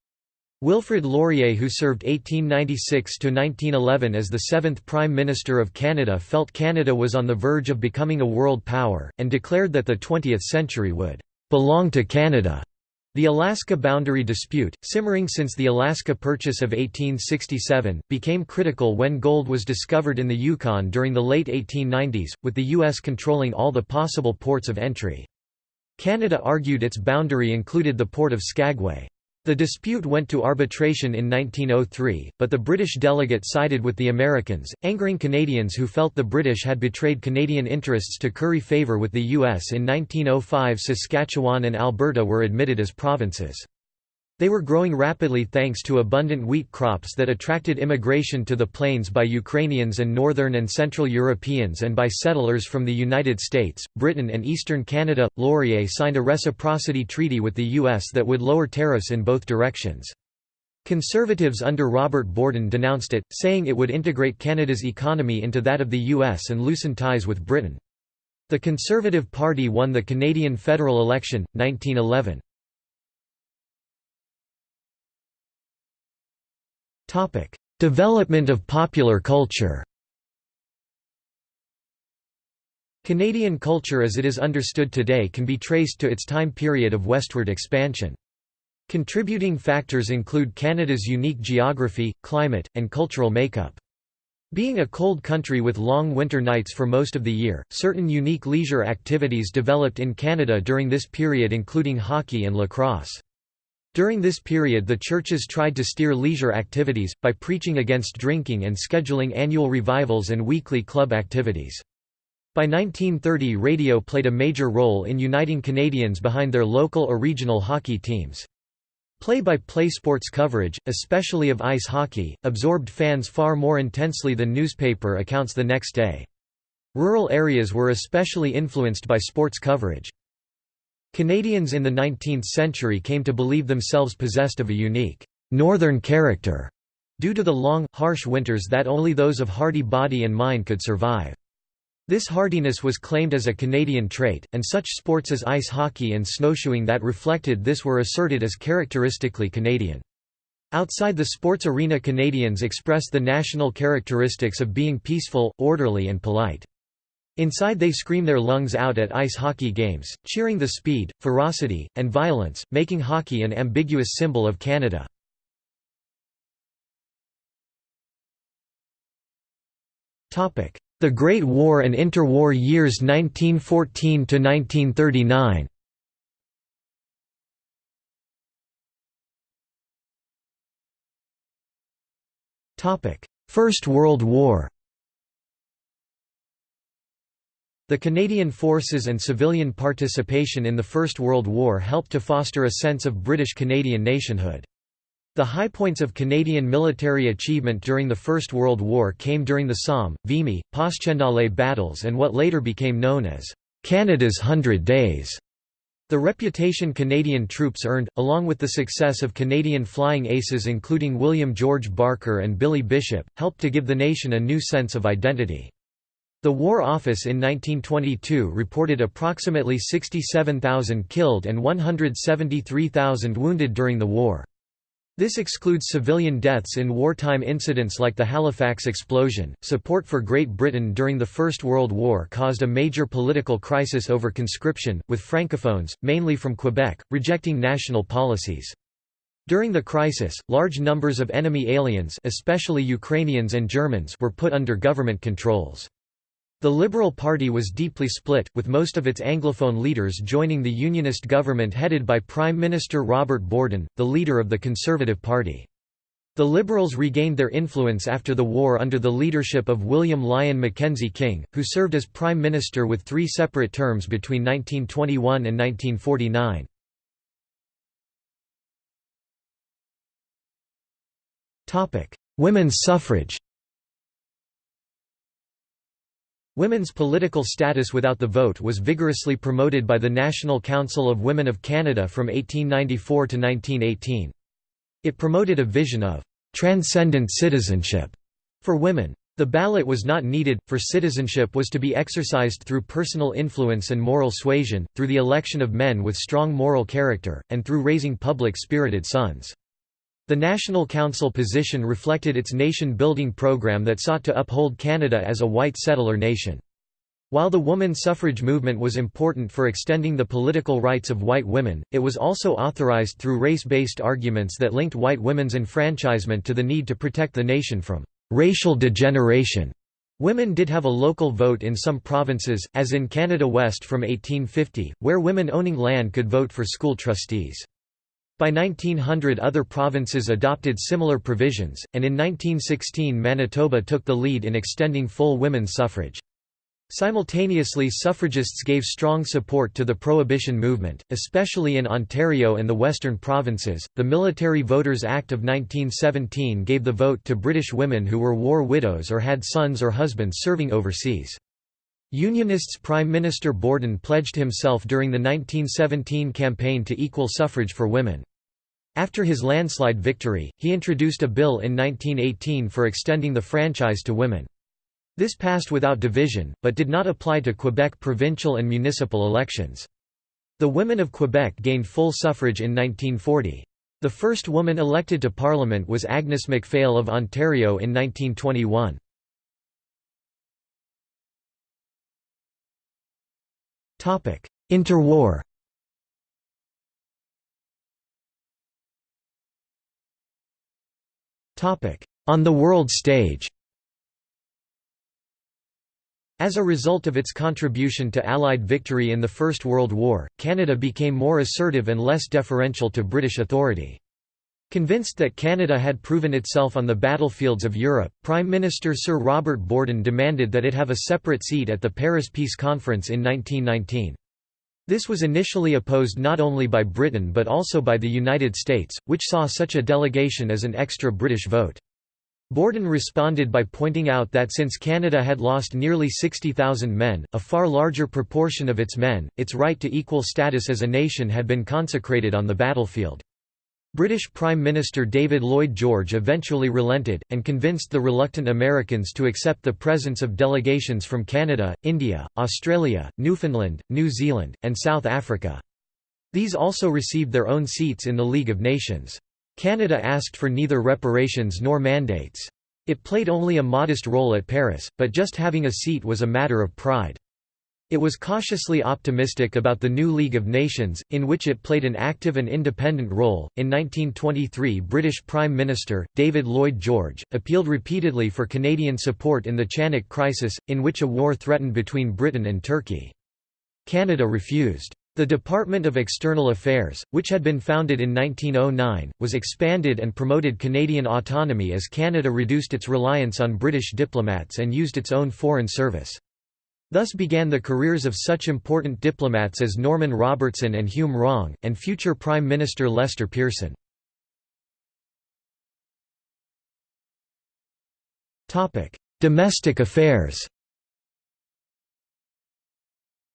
Wilfrid Laurier who served 1896–1911 as the seventh Prime Minister of Canada felt Canada was on the verge of becoming a world power, and declared that the 20th century would «belong to Canada». The Alaska boundary dispute, simmering since the Alaska Purchase of 1867, became critical when gold was discovered in the Yukon during the late 1890s, with the U.S. controlling all the possible ports of entry. Canada argued its boundary included the port of Skagway. The dispute went to arbitration in 1903, but the British delegate sided with the Americans, angering Canadians who felt the British had betrayed Canadian interests to curry favour with the U.S. In 1905 Saskatchewan and Alberta were admitted as provinces. They were growing rapidly thanks to abundant wheat crops that attracted immigration to the plains by Ukrainians and Northern and Central Europeans and by settlers from the United States, Britain and eastern Canada. Laurier signed a reciprocity treaty with the U.S. that would lower tariffs in both directions. Conservatives under Robert Borden denounced it, saying it would integrate Canada's economy into that of the U.S. and loosen ties with Britain. The Conservative Party won the Canadian federal election, 1911. Development of popular culture Canadian culture as it is understood today can be traced to its time period of westward expansion. Contributing factors include Canada's unique geography, climate, and cultural makeup. Being a cold country with long winter nights for most of the year, certain unique leisure activities developed in Canada during this period including hockey and lacrosse. During this period the churches tried to steer leisure activities, by preaching against drinking and scheduling annual revivals and weekly club activities. By 1930 radio played a major role in uniting Canadians behind their local or regional hockey teams. Play-by-play -play sports coverage, especially of ice hockey, absorbed fans far more intensely than newspaper accounts the next day. Rural areas were especially influenced by sports coverage. Canadians in the 19th century came to believe themselves possessed of a unique «northern character» due to the long, harsh winters that only those of hardy body and mind could survive. This hardiness was claimed as a Canadian trait, and such sports as ice hockey and snowshoeing that reflected this were asserted as characteristically Canadian. Outside the sports arena Canadians expressed the national characteristics of being peaceful, orderly and polite. Inside they scream their lungs out at ice hockey games, cheering the speed, ferocity, and violence, making hockey an ambiguous symbol of Canada. The Great War and Interwar years 1914 to 1939. Topic: First World War. The Canadian forces and civilian participation in the First World War helped to foster a sense of British Canadian nationhood. The high points of Canadian military achievement during the First World War came during the Somme, Vimy, Passchendaele battles and what later became known as Canada's Hundred Days. The reputation Canadian troops earned, along with the success of Canadian flying aces including William George Barker and Billy Bishop, helped to give the nation a new sense of identity. The War Office in 1922 reported approximately 67,000 killed and 173,000 wounded during the war. This excludes civilian deaths in wartime incidents like the Halifax explosion. Support for Great Britain during the First World War caused a major political crisis over conscription, with francophones, mainly from Quebec, rejecting national policies. During the crisis, large numbers of enemy aliens especially Ukrainians and Germans were put under government controls. The Liberal Party was deeply split, with most of its Anglophone leaders joining the Unionist government headed by Prime Minister Robert Borden, the leader of the Conservative Party. The Liberals regained their influence after the war under the leadership of William Lyon Mackenzie King, who served as Prime Minister with three separate terms between 1921 and 1949. Women's suffrage Women's political status without the vote was vigorously promoted by the National Council of Women of Canada from 1894 to 1918. It promoted a vision of «transcendent citizenship» for women. The ballot was not needed, for citizenship was to be exercised through personal influence and moral suasion, through the election of men with strong moral character, and through raising public-spirited sons. The National Council position reflected its nation-building program that sought to uphold Canada as a white settler nation. While the woman suffrage movement was important for extending the political rights of white women, it was also authorized through race-based arguments that linked white women's enfranchisement to the need to protect the nation from racial degeneration. Women did have a local vote in some provinces, as in Canada West from 1850, where women owning land could vote for school trustees. By 1900 other provinces adopted similar provisions, and in 1916 Manitoba took the lead in extending full women's suffrage. Simultaneously suffragists gave strong support to the prohibition movement, especially in Ontario and the western provinces. The Military Voters Act of 1917 gave the vote to British women who were war widows or had sons or husbands serving overseas. Unionists Prime Minister Borden pledged himself during the 1917 campaign to equal suffrage for women. After his landslide victory, he introduced a bill in 1918 for extending the franchise to women. This passed without division, but did not apply to Quebec provincial and municipal elections. The women of Quebec gained full suffrage in 1940. The first woman elected to Parliament was Agnes MacPhail of Ontario in 1921. Interwar. On the world stage. As a result of its contribution to Allied victory in the First World War, Canada became more assertive and less deferential to British authority. Convinced that Canada had proven itself on the battlefields of Europe, Prime Minister Sir Robert Borden demanded that it have a separate seat at the Paris Peace Conference in 1919. This was initially opposed not only by Britain but also by the United States, which saw such a delegation as an extra British vote. Borden responded by pointing out that since Canada had lost nearly 60,000 men, a far larger proportion of its men, its right to equal status as a nation had been consecrated on the battlefield. British Prime Minister David Lloyd George eventually relented, and convinced the reluctant Americans to accept the presence of delegations from Canada, India, Australia, Newfoundland, New Zealand, and South Africa. These also received their own seats in the League of Nations. Canada asked for neither reparations nor mandates. It played only a modest role at Paris, but just having a seat was a matter of pride. It was cautiously optimistic about the new League of Nations, in which it played an active and independent role. In 1923, British Prime Minister, David Lloyd George, appealed repeatedly for Canadian support in the Chanak crisis, in which a war threatened between Britain and Turkey. Canada refused. The Department of External Affairs, which had been founded in 1909, was expanded and promoted Canadian autonomy as Canada reduced its reliance on British diplomats and used its own foreign service. Thus began the careers of such important diplomats as Norman Robertson and Hume Wrong, and future Prime Minister Lester Pearson. Domestic affairs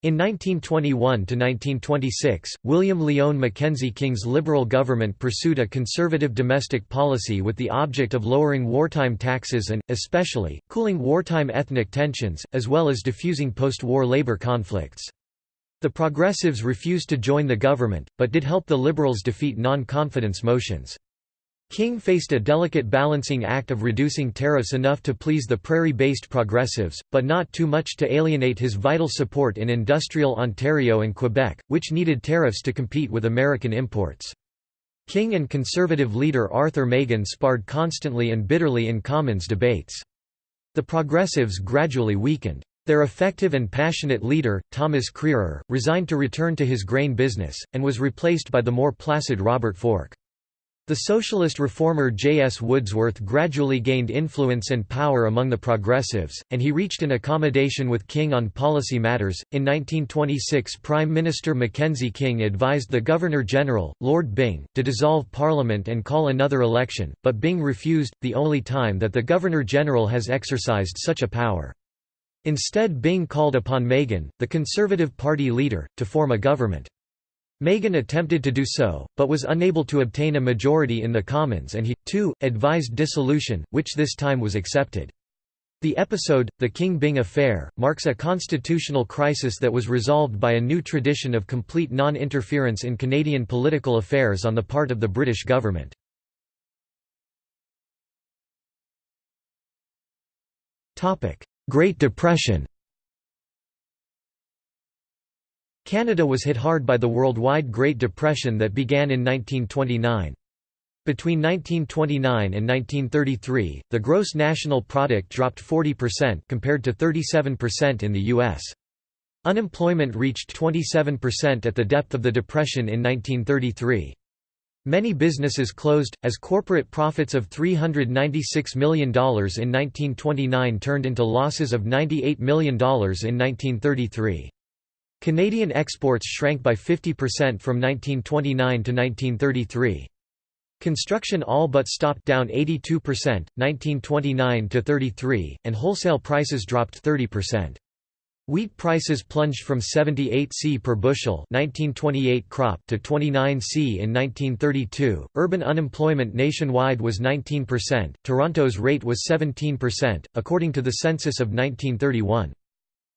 in 1921–1926, William Lyon Mackenzie King's Liberal government pursued a conservative domestic policy with the object of lowering wartime taxes and, especially, cooling wartime ethnic tensions, as well as diffusing post-war labor conflicts. The Progressives refused to join the government, but did help the Liberals defeat non-confidence motions. King faced a delicate balancing act of reducing tariffs enough to please the prairie-based progressives, but not too much to alienate his vital support in industrial Ontario and Quebec, which needed tariffs to compete with American imports. King and Conservative leader Arthur Meighen sparred constantly and bitterly in Commons debates. The Progressives gradually weakened. Their effective and passionate leader, Thomas Crerar, resigned to return to his grain business, and was replaced by the more placid Robert Forke. The socialist reformer J. S. Woodsworth gradually gained influence and power among the progressives, and he reached an accommodation with King on policy matters. In 1926, Prime Minister Mackenzie King advised the Governor General, Lord Byng, to dissolve Parliament and call another election, but Byng refused, the only time that the Governor General has exercised such a power. Instead, Byng called upon Meighen, the Conservative Party leader, to form a government. Meighen attempted to do so, but was unable to obtain a majority in the Commons and he, too, advised dissolution, which this time was accepted. The episode, the King Byng affair, marks a constitutional crisis that was resolved by a new tradition of complete non-interference in Canadian political affairs on the part of the British government. Great Depression Canada was hit hard by the worldwide Great Depression that began in 1929. Between 1929 and 1933, the gross national product dropped 40% compared to 37% in the U.S. Unemployment reached 27% at the depth of the Depression in 1933. Many businesses closed, as corporate profits of $396 million in 1929 turned into losses of $98 million in 1933. Canadian exports shrank by 50% from 1929 to 1933. Construction all but stopped down 82%, 1929 to 33, and wholesale prices dropped 30%. Wheat prices plunged from 78 c per bushel 1928 crop to 29 c in 1932. Urban unemployment nationwide was 19%, Toronto's rate was 17%, according to the census of 1931.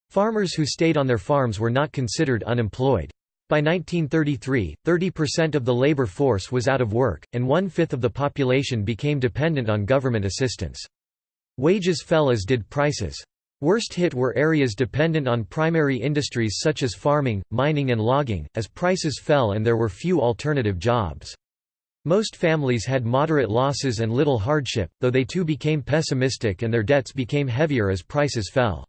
Farmers who stayed on their farms were not considered unemployed. By 1933, 30% of the labor force was out of work, and one-fifth of the population became dependent on government assistance. Wages fell as did prices. Worst hit were areas dependent on primary industries such as farming, mining and logging, as prices fell and there were few alternative jobs. Most families had moderate losses and little hardship, though they too became pessimistic and their debts became heavier as prices fell.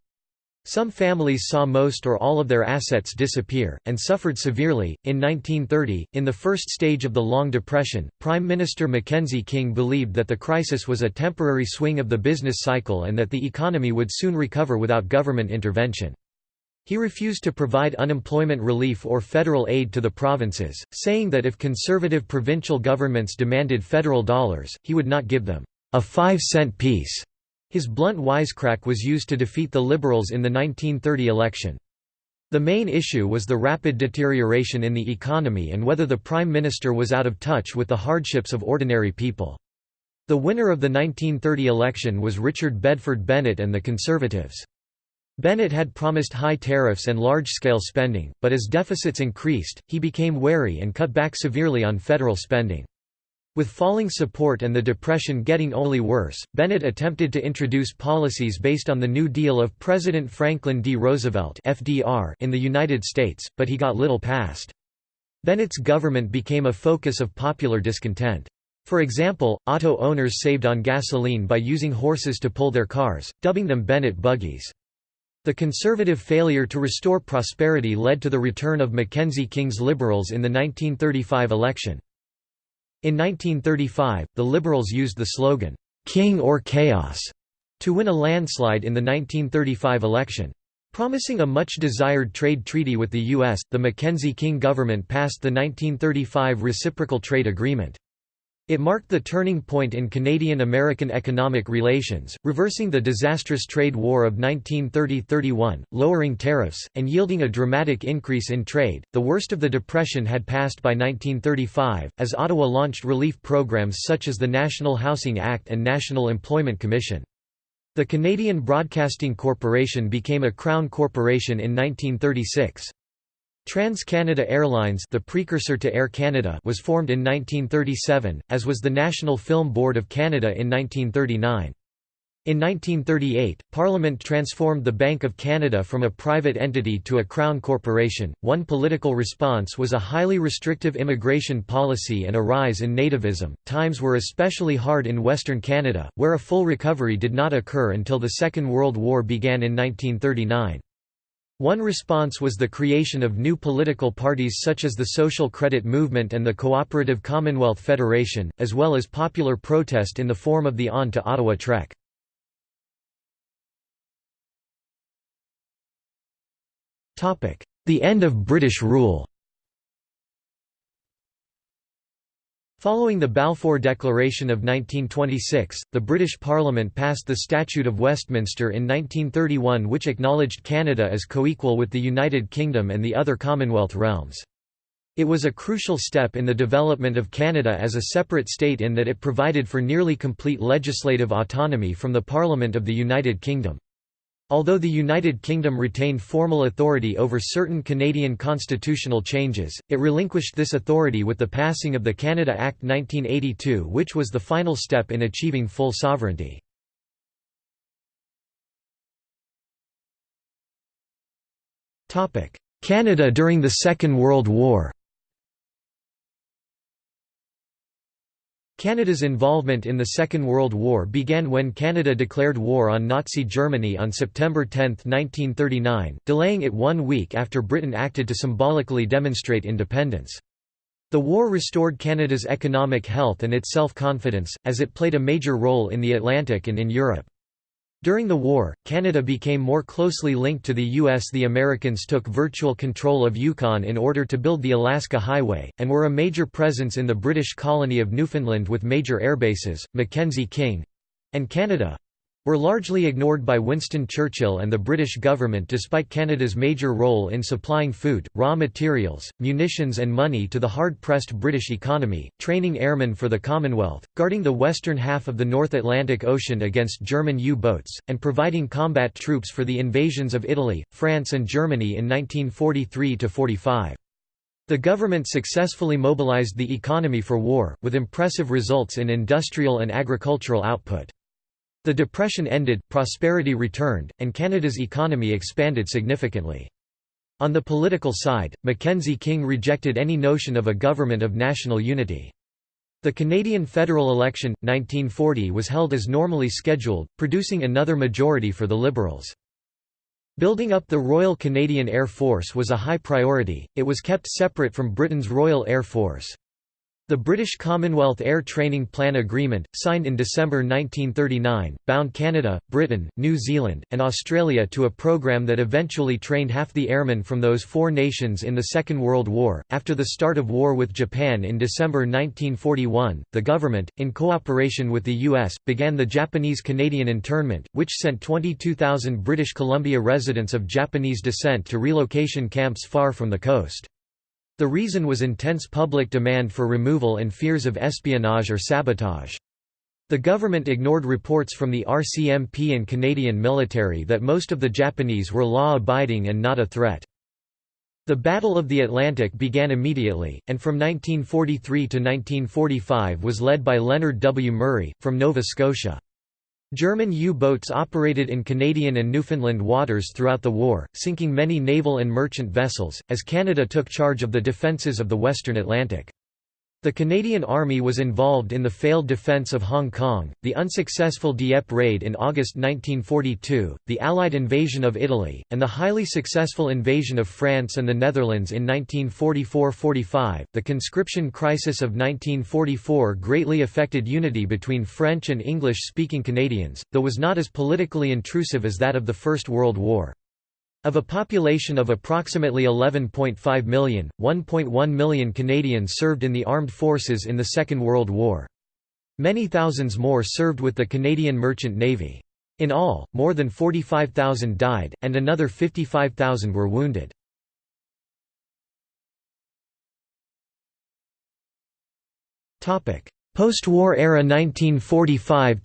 Some families saw most or all of their assets disappear, and suffered severely. In 1930, in the first stage of the Long Depression, Prime Minister Mackenzie King believed that the crisis was a temporary swing of the business cycle and that the economy would soon recover without government intervention. He refused to provide unemployment relief or federal aid to the provinces, saying that if conservative provincial governments demanded federal dollars, he would not give them a five-cent piece his blunt wisecrack was used to defeat the Liberals in the 1930 election. The main issue was the rapid deterioration in the economy and whether the Prime Minister was out of touch with the hardships of ordinary people. The winner of the 1930 election was Richard Bedford Bennett and the Conservatives. Bennett had promised high tariffs and large-scale spending, but as deficits increased, he became wary and cut back severely on federal spending. With falling support and the Depression getting only worse, Bennett attempted to introduce policies based on the New Deal of President Franklin D. Roosevelt (FDR) in the United States, but he got little passed. Bennett's government became a focus of popular discontent. For example, auto owners saved on gasoline by using horses to pull their cars, dubbing them Bennett buggies. The conservative failure to restore prosperity led to the return of Mackenzie King's Liberals in the 1935 election. In 1935, the Liberals used the slogan, "'King or Chaos' to win a landslide in the 1935 election. Promising a much-desired trade treaty with the U.S., the Mackenzie-King government passed the 1935 Reciprocal Trade Agreement. It marked the turning point in Canadian-American economic relations, reversing the disastrous trade war of 1930–31, lowering tariffs, and yielding a dramatic increase in trade. The worst of the Depression had passed by 1935, as Ottawa launched relief programs such as the National Housing Act and National Employment Commission. The Canadian Broadcasting Corporation became a Crown corporation in 1936. Trans-Canada Airlines the precursor to Air Canada was formed in 1937, as was the National Film Board of Canada in 1939. In 1938, Parliament transformed the Bank of Canada from a private entity to a Crown corporation. One political response was a highly restrictive immigration policy and a rise in nativism. Times were especially hard in Western Canada, where a full recovery did not occur until the Second World War began in 1939. One response was the creation of new political parties such as the Social Credit Movement and the Cooperative Commonwealth Federation, as well as popular protest in the form of the On to Ottawa Trek. The end of British rule Following the Balfour Declaration of 1926, the British Parliament passed the Statute of Westminster in 1931 which acknowledged Canada as co-equal with the United Kingdom and the other Commonwealth realms. It was a crucial step in the development of Canada as a separate state in that it provided for nearly complete legislative autonomy from the Parliament of the United Kingdom. Although the United Kingdom retained formal authority over certain Canadian constitutional changes, it relinquished this authority with the passing of the Canada Act 1982 which was the final step in achieving full sovereignty. Canada during the Second World War Canada's involvement in the Second World War began when Canada declared war on Nazi Germany on September 10, 1939, delaying it one week after Britain acted to symbolically demonstrate independence. The war restored Canada's economic health and its self-confidence, as it played a major role in the Atlantic and in Europe. During the war, Canada became more closely linked to the U.S. The Americans took virtual control of Yukon in order to build the Alaska Highway, and were a major presence in the British colony of Newfoundland with major airbases, Mackenzie King—and Canada, were largely ignored by Winston Churchill and the British government despite Canada's major role in supplying food, raw materials, munitions and money to the hard-pressed British economy, training airmen for the Commonwealth, guarding the western half of the North Atlantic Ocean against German U-boats, and providing combat troops for the invasions of Italy, France and Germany in 1943–45. The government successfully mobilized the economy for war, with impressive results in industrial and agricultural output. The Depression ended, prosperity returned, and Canada's economy expanded significantly. On the political side, Mackenzie King rejected any notion of a government of national unity. The Canadian federal election, 1940 was held as normally scheduled, producing another majority for the Liberals. Building up the Royal Canadian Air Force was a high priority, it was kept separate from Britain's Royal Air Force. The British Commonwealth Air Training Plan Agreement, signed in December 1939, bound Canada, Britain, New Zealand, and Australia to a program that eventually trained half the airmen from those four nations in the Second World War. After the start of war with Japan in December 1941, the government, in cooperation with the U.S., began the Japanese Canadian internment, which sent 22,000 British Columbia residents of Japanese descent to relocation camps far from the coast. The reason was intense public demand for removal and fears of espionage or sabotage. The government ignored reports from the RCMP and Canadian military that most of the Japanese were law-abiding and not a threat. The Battle of the Atlantic began immediately, and from 1943 to 1945 was led by Leonard W. Murray, from Nova Scotia. German U-boats operated in Canadian and Newfoundland waters throughout the war, sinking many naval and merchant vessels, as Canada took charge of the defences of the western Atlantic. The Canadian Army was involved in the failed defence of Hong Kong, the unsuccessful Dieppe raid in August 1942, the Allied invasion of Italy, and the highly successful invasion of France and the Netherlands in 1944–45. The conscription crisis of 1944 greatly affected unity between French and English-speaking Canadians, though was not as politically intrusive as that of the First World War. Of a population of approximately 11.5 million, 1.1 million Canadians served in the armed forces in the Second World War. Many thousands more served with the Canadian Merchant Navy. In all, more than 45,000 died, and another 55,000 were wounded. Post-war era 1945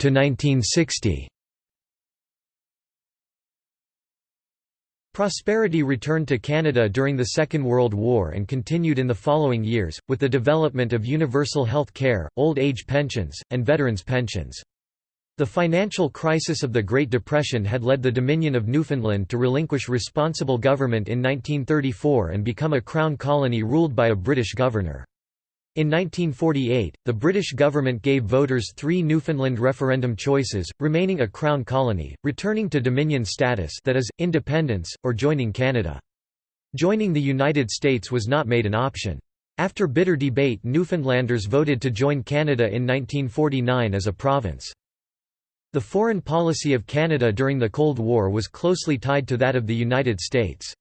Prosperity returned to Canada during the Second World War and continued in the following years, with the development of universal health care, old age pensions, and veterans' pensions. The financial crisis of the Great Depression had led the Dominion of Newfoundland to relinquish responsible government in 1934 and become a Crown colony ruled by a British governor. In 1948, the British government gave voters three Newfoundland referendum choices, remaining a Crown colony, returning to Dominion status that is, independence, or joining Canada. Joining the United States was not made an option. After bitter debate Newfoundlanders voted to join Canada in 1949 as a province. The foreign policy of Canada during the Cold War was closely tied to that of the United States.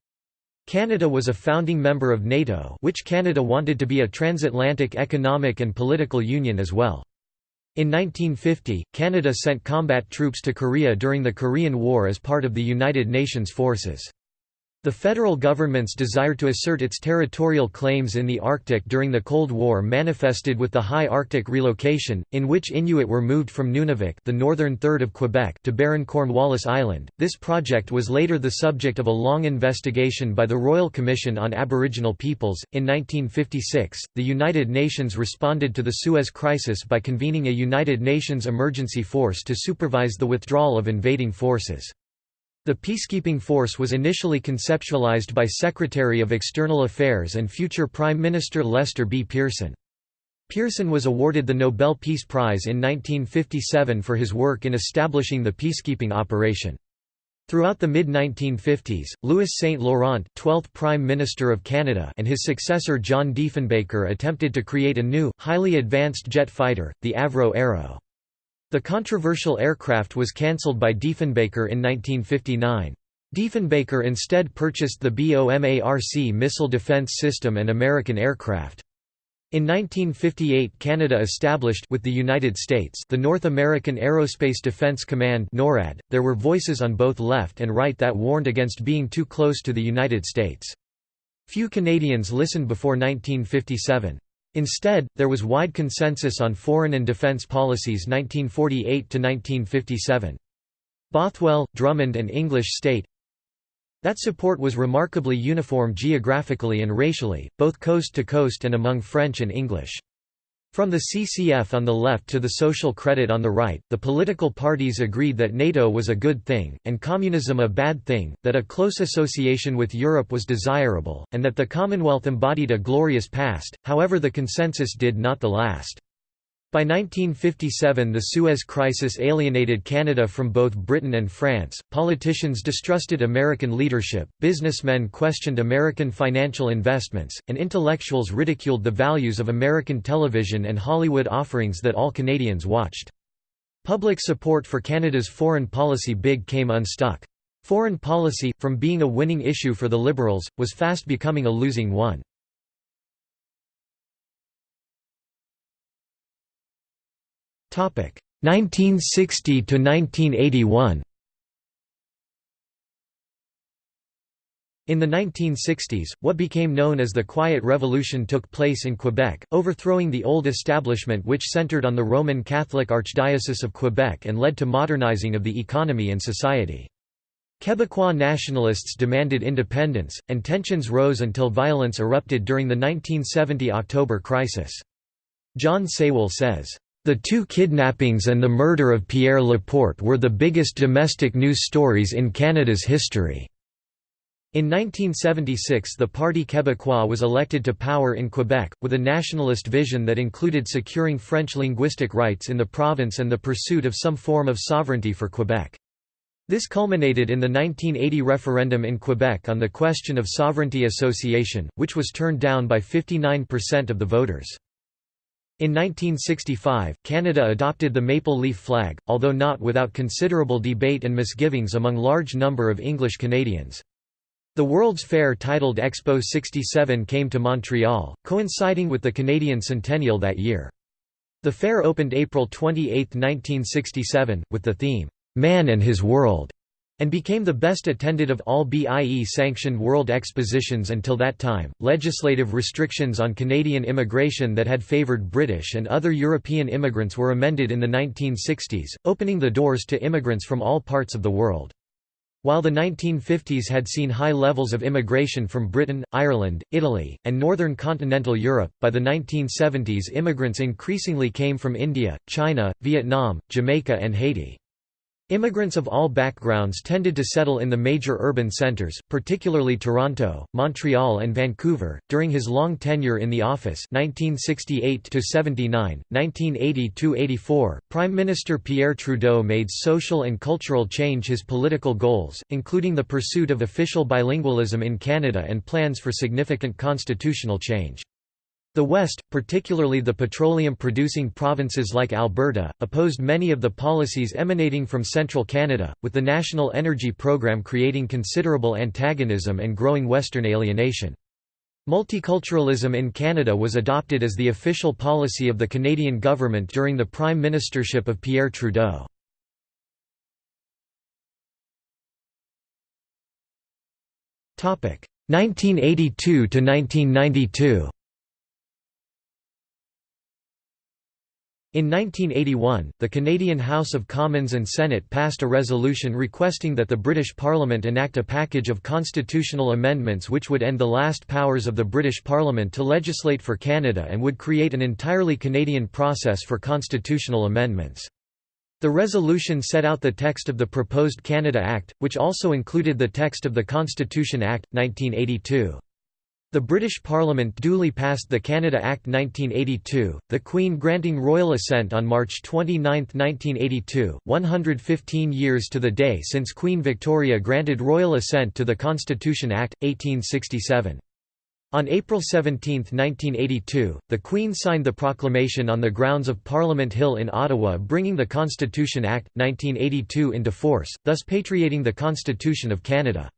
Canada was a founding member of NATO which Canada wanted to be a transatlantic economic and political union as well. In 1950, Canada sent combat troops to Korea during the Korean War as part of the United Nations forces. The federal government's desire to assert its territorial claims in the Arctic during the Cold War manifested with the High Arctic Relocation, in which Inuit were moved from Nunavik the northern third of Quebec to barren Cornwallis Island. This project was later the subject of a long investigation by the Royal Commission on Aboriginal Peoples. In 1956, the United Nations responded to the Suez Crisis by convening a United Nations emergency force to supervise the withdrawal of invading forces. The peacekeeping force was initially conceptualized by Secretary of External Affairs and future Prime Minister Lester B. Pearson. Pearson was awarded the Nobel Peace Prize in 1957 for his work in establishing the peacekeeping operation. Throughout the mid-1950s, Louis St. Laurent 12th Prime Minister of Canada and his successor John Diefenbaker attempted to create a new, highly advanced jet fighter, the Avro Arrow. The controversial aircraft was cancelled by Diefenbaker in 1959. Diefenbaker instead purchased the BOMARC missile defense system and American aircraft. In 1958 Canada established with the United States the North American Aerospace Defense Command NORAD. There were voices on both left and right that warned against being too close to the United States. Few Canadians listened before 1957. Instead, there was wide consensus on foreign and defence policies 1948–1957. Bothwell, Drummond and English state that support was remarkably uniform geographically and racially, both coast to coast and among French and English. From the CCF on the left to the Social Credit on the right, the political parties agreed that NATO was a good thing, and communism a bad thing, that a close association with Europe was desirable, and that the Commonwealth embodied a glorious past, however the consensus did not the last. By 1957 the Suez Crisis alienated Canada from both Britain and France, politicians distrusted American leadership, businessmen questioned American financial investments, and intellectuals ridiculed the values of American television and Hollywood offerings that all Canadians watched. Public support for Canada's foreign policy big came unstuck. Foreign policy, from being a winning issue for the Liberals, was fast becoming a losing one. 1960 to 1981 In the 1960s, what became known as the Quiet Revolution took place in Quebec, overthrowing the old establishment which centred on the Roman Catholic Archdiocese of Quebec and led to modernizing of the economy and society. Quebecois nationalists demanded independence, and tensions rose until violence erupted during the 1970 October crisis. John Saywell says, the two kidnappings and the murder of Pierre Laporte were the biggest domestic news stories in Canada's history. In 1976 the Parti Québécois was elected to power in Quebec, with a nationalist vision that included securing French linguistic rights in the province and the pursuit of some form of sovereignty for Quebec. This culminated in the 1980 referendum in Quebec on the question of sovereignty association, which was turned down by 59% of the voters. In 1965, Canada adopted the maple leaf flag, although not without considerable debate and misgivings among large number of English Canadians. The World's Fair titled Expo 67 came to Montreal, coinciding with the Canadian centennial that year. The fair opened April 28, 1967, with the theme, "'Man and His World' and became the best attended of all BIE sanctioned world expositions until that time. Legislative restrictions on Canadian immigration that had favoured British and other European immigrants were amended in the 1960s, opening the doors to immigrants from all parts of the world. While the 1950s had seen high levels of immigration from Britain, Ireland, Italy, and northern continental Europe, by the 1970s immigrants increasingly came from India, China, Vietnam, Jamaica and Haiti. Immigrants of all backgrounds tended to settle in the major urban centres, particularly Toronto, Montreal and Vancouver. During his long tenure in the office 1968 79, 1980-84, Prime Minister Pierre Trudeau made social and cultural change his political goals, including the pursuit of official bilingualism in Canada and plans for significant constitutional change. The West, particularly the petroleum-producing provinces like Alberta, opposed many of the policies emanating from central Canada, with the National Energy Program creating considerable antagonism and growing Western alienation. Multiculturalism in Canada was adopted as the official policy of the Canadian government during the prime ministership of Pierre Trudeau. Topic 1982 to 1992. In 1981, the Canadian House of Commons and Senate passed a resolution requesting that the British Parliament enact a package of constitutional amendments which would end the last powers of the British Parliament to legislate for Canada and would create an entirely Canadian process for constitutional amendments. The resolution set out the text of the proposed Canada Act, which also included the text of the Constitution Act, 1982. The British Parliament duly passed the Canada Act 1982, the Queen granting royal assent on March 29, 1982, 115 years to the day since Queen Victoria granted royal assent to the Constitution Act, 1867. On April 17, 1982, the Queen signed the proclamation on the grounds of Parliament Hill in Ottawa bringing the Constitution Act, 1982 into force, thus patriating the Constitution of Canada.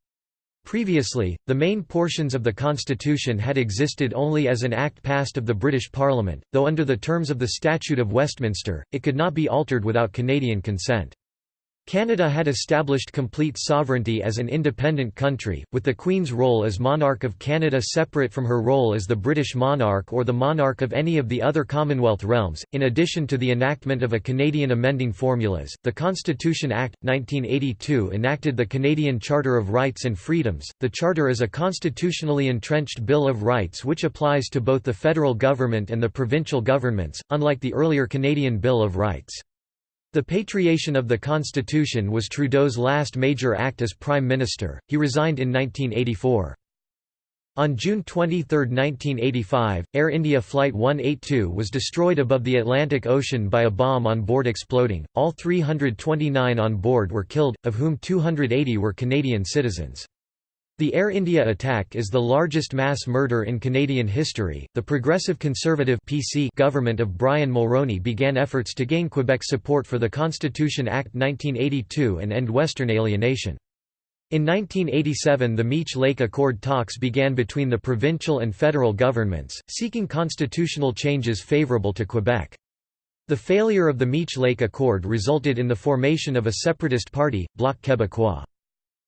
Previously, the main portions of the constitution had existed only as an act passed of the British Parliament, though under the terms of the Statute of Westminster, it could not be altered without Canadian consent. Canada had established complete sovereignty as an independent country, with the Queen's role as monarch of Canada separate from her role as the British monarch or the monarch of any of the other Commonwealth realms. In addition to the enactment of a Canadian amending formulas, the Constitution Act 1982 enacted the Canadian Charter of Rights and Freedoms. The charter is a constitutionally entrenched Bill of Rights which applies to both the federal government and the provincial governments, unlike the earlier Canadian Bill of Rights. The patriation of the Constitution was Trudeau's last major act as Prime Minister, he resigned in 1984. On June 23, 1985, Air India Flight 182 was destroyed above the Atlantic Ocean by a bomb on board exploding. All 329 on board were killed, of whom 280 were Canadian citizens. The Air India attack is the largest mass murder in Canadian history. The Progressive Conservative (PC) government of Brian Mulroney began efforts to gain Quebec support for the Constitution Act 1982 and end Western alienation. In 1987 the Meech Lake Accord talks began between the provincial and federal governments, seeking constitutional changes favourable to Quebec. The failure of the Meech Lake Accord resulted in the formation of a separatist party, Bloc Québécois.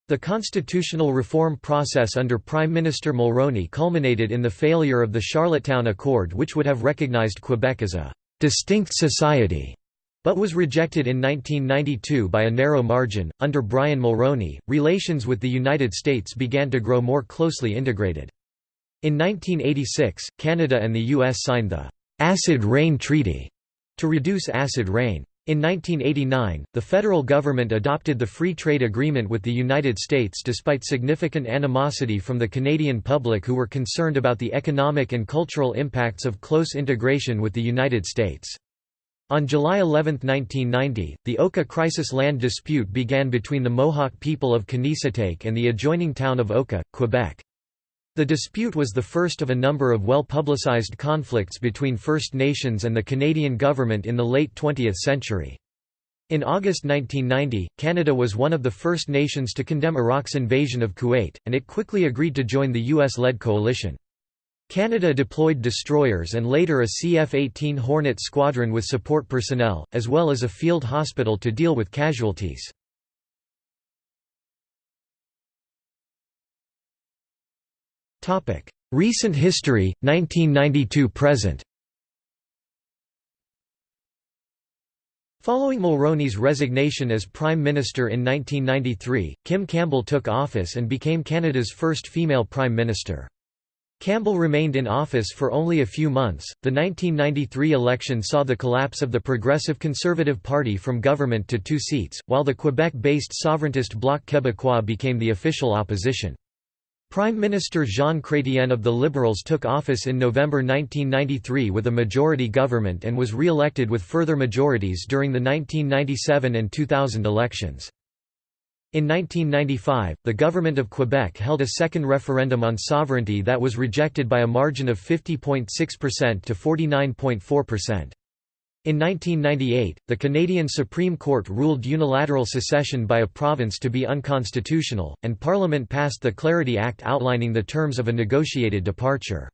The constitutional reform process under Prime Minister Mulroney culminated in the failure of the Charlottetown Accord which would have recognized Quebec as a «distinct society» but was rejected in 1992 by a narrow margin. Under Brian Mulroney, relations with the United States began to grow more closely integrated. In 1986, Canada and the U.S. signed the Acid Rain Treaty to reduce acid rain. In 1989, the federal government adopted the Free Trade Agreement with the United States despite significant animosity from the Canadian public who were concerned about the economic and cultural impacts of close integration with the United States. On July 11, 1990, the Oka crisis land dispute began between the Mohawk people of Kanesatake and the adjoining town of Oka, Quebec. The dispute was the first of a number of well-publicized conflicts between First Nations and the Canadian government in the late 20th century. In August 1990, Canada was one of the first nations to condemn Iraq's invasion of Kuwait, and it quickly agreed to join the US-led coalition. Canada deployed destroyers and later a CF-18 Hornet squadron with support personnel, as well as a field hospital to deal with casualties. Recent history, 1992–present Following Mulroney's resignation as Prime Minister in 1993, Kim Campbell took office and became Canada's first female Prime Minister. Campbell remained in office for only a few months. The 1993 election saw the collapse of the Progressive Conservative Party from government to two seats, while the Quebec based sovereigntist Bloc Québécois became the official opposition. Prime Minister Jean Chrétien of the Liberals took office in November 1993 with a majority government and was re-elected with further majorities during the 1997 and 2000 elections. In 1995, the government of Quebec held a second referendum on sovereignty that was rejected by a margin of 50.6% to 49.4%. In 1998, the Canadian Supreme Court ruled unilateral secession by a province to be unconstitutional, and Parliament passed the Clarity Act outlining the terms of a negotiated departure.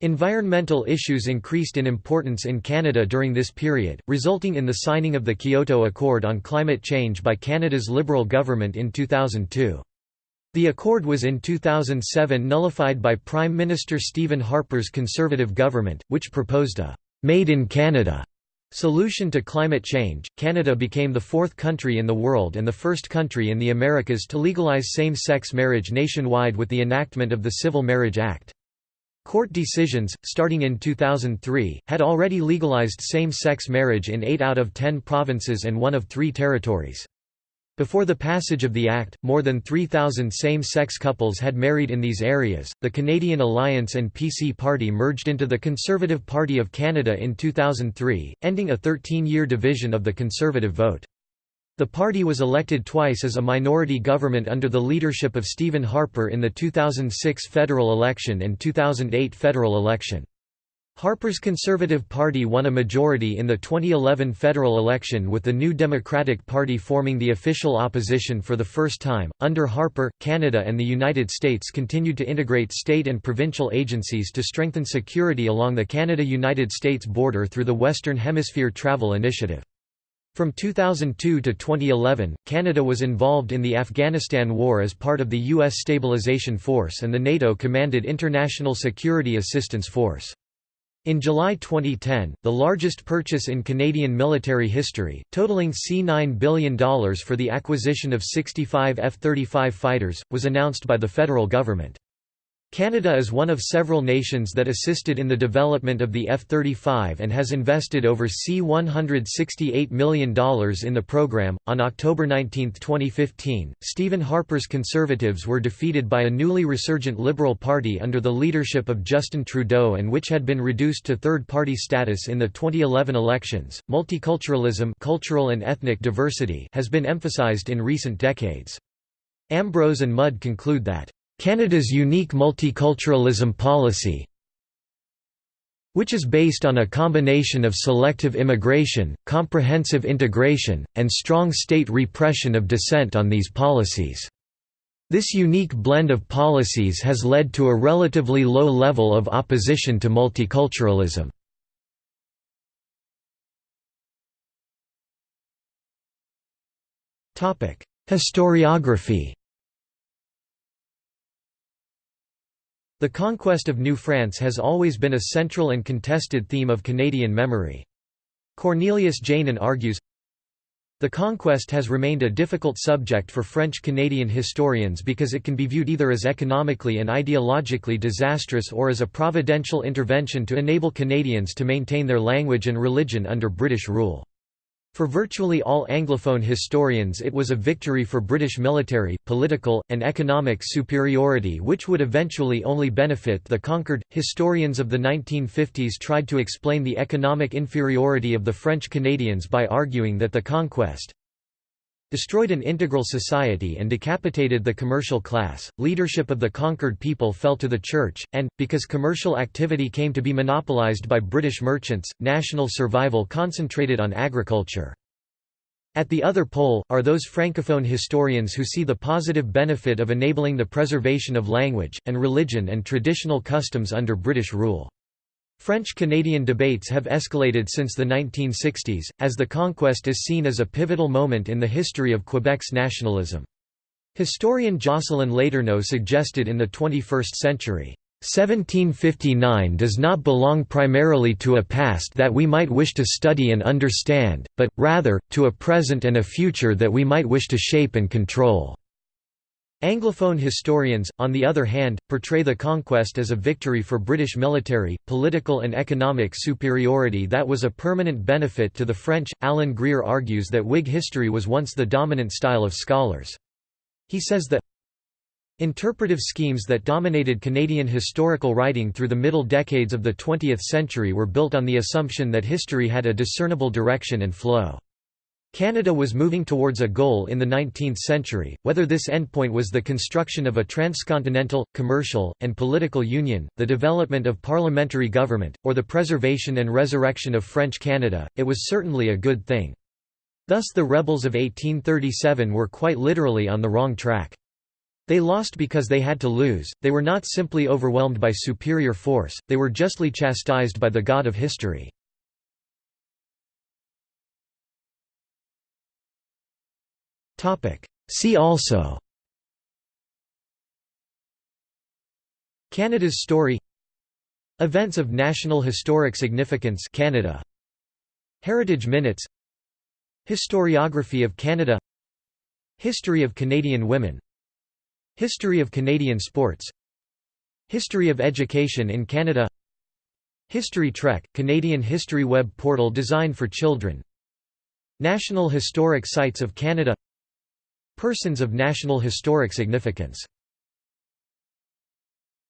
Environmental issues increased in importance in Canada during this period, resulting in the signing of the Kyoto Accord on Climate Change by Canada's Liberal government in 2002. The accord was in 2007 nullified by Prime Minister Stephen Harper's Conservative government, which proposed a «Made in Canada» solution to climate change. Canada became the fourth country in the world and the first country in the Americas to legalize same-sex marriage nationwide with the enactment of the Civil Marriage Act. Court decisions, starting in 2003, had already legalized same-sex marriage in 8 out of 10 provinces and one of three territories. Before the passage of the Act, more than 3,000 same-sex couples had married in these areas. The Canadian Alliance and PC Party merged into the Conservative Party of Canada in 2003, ending a 13-year division of the Conservative vote. The party was elected twice as a minority government under the leadership of Stephen Harper in the 2006 federal election and 2008 federal election. Harper's Conservative Party won a majority in the 2011 federal election with the New Democratic Party forming the official opposition for the first time. Under Harper, Canada and the United States continued to integrate state and provincial agencies to strengthen security along the Canada-United States border through the Western Hemisphere Travel Initiative. From 2002 to 2011, Canada was involved in the Afghanistan War as part of the U.S. Stabilization Force and the NATO-commanded International Security Assistance Force. In July 2010, the largest purchase in Canadian military history, totaling C$9 billion for the acquisition of 65 F-35 fighters, was announced by the federal government. Canada is one of several nations that assisted in the development of the F-35 and has invested over C$168 million in the program. On October 19, 2015, Stephen Harper's Conservatives were defeated by a newly resurgent Liberal Party under the leadership of Justin Trudeau and which had been reduced to third-party status in the 2011 elections. Multiculturalism, cultural and ethnic diversity, has been emphasized in recent decades. Ambrose and Mudde conclude that Canada's unique multiculturalism policy which is based on a combination of selective immigration, comprehensive integration, and strong state repression of dissent on these policies. This unique blend of policies has led to a relatively low level of opposition to multiculturalism. Historiography The conquest of New France has always been a central and contested theme of Canadian memory. Cornelius Jaenen argues, the conquest has remained a difficult subject for French-Canadian historians because it can be viewed either as economically and ideologically disastrous or as a providential intervention to enable Canadians to maintain their language and religion under British rule. For virtually all Anglophone historians it was a victory for British military, political, and economic superiority which would eventually only benefit the conquered. Historians of the 1950s tried to explain the economic inferiority of the French Canadians by arguing that the conquest destroyed an integral society and decapitated the commercial class. Leadership of the conquered people fell to the church, and, because commercial activity came to be monopolized by British merchants, national survival concentrated on agriculture. At the other pole, are those francophone historians who see the positive benefit of enabling the preservation of language, and religion and traditional customs under British rule. French-Canadian debates have escalated since the 1960s, as the conquest is seen as a pivotal moment in the history of Quebec's nationalism. Historian Jocelyn Letourneau suggested in the 21st century, 1759 does not belong primarily to a past that we might wish to study and understand, but, rather, to a present and a future that we might wish to shape and control. Anglophone historians, on the other hand, portray the conquest as a victory for British military, political and economic superiority that was a permanent benefit to the French. Alan Greer argues that Whig history was once the dominant style of scholars. He says that Interpretive schemes that dominated Canadian historical writing through the middle decades of the 20th century were built on the assumption that history had a discernible direction and flow. Canada was moving towards a goal in the 19th century, whether this endpoint was the construction of a transcontinental, commercial, and political union, the development of parliamentary government, or the preservation and resurrection of French Canada, it was certainly a good thing. Thus the rebels of 1837 were quite literally on the wrong track. They lost because they had to lose, they were not simply overwhelmed by superior force, they were justly chastised by the god of history. See also. Canada's story. Events of National Historic Significance Canada. Heritage Minutes. Historiography of Canada. History of Canadian women. History of Canadian sports. History of education in Canada. History Trek, Canadian history web portal designed for children. National Historic Sites of Canada Persons of National Historic Significance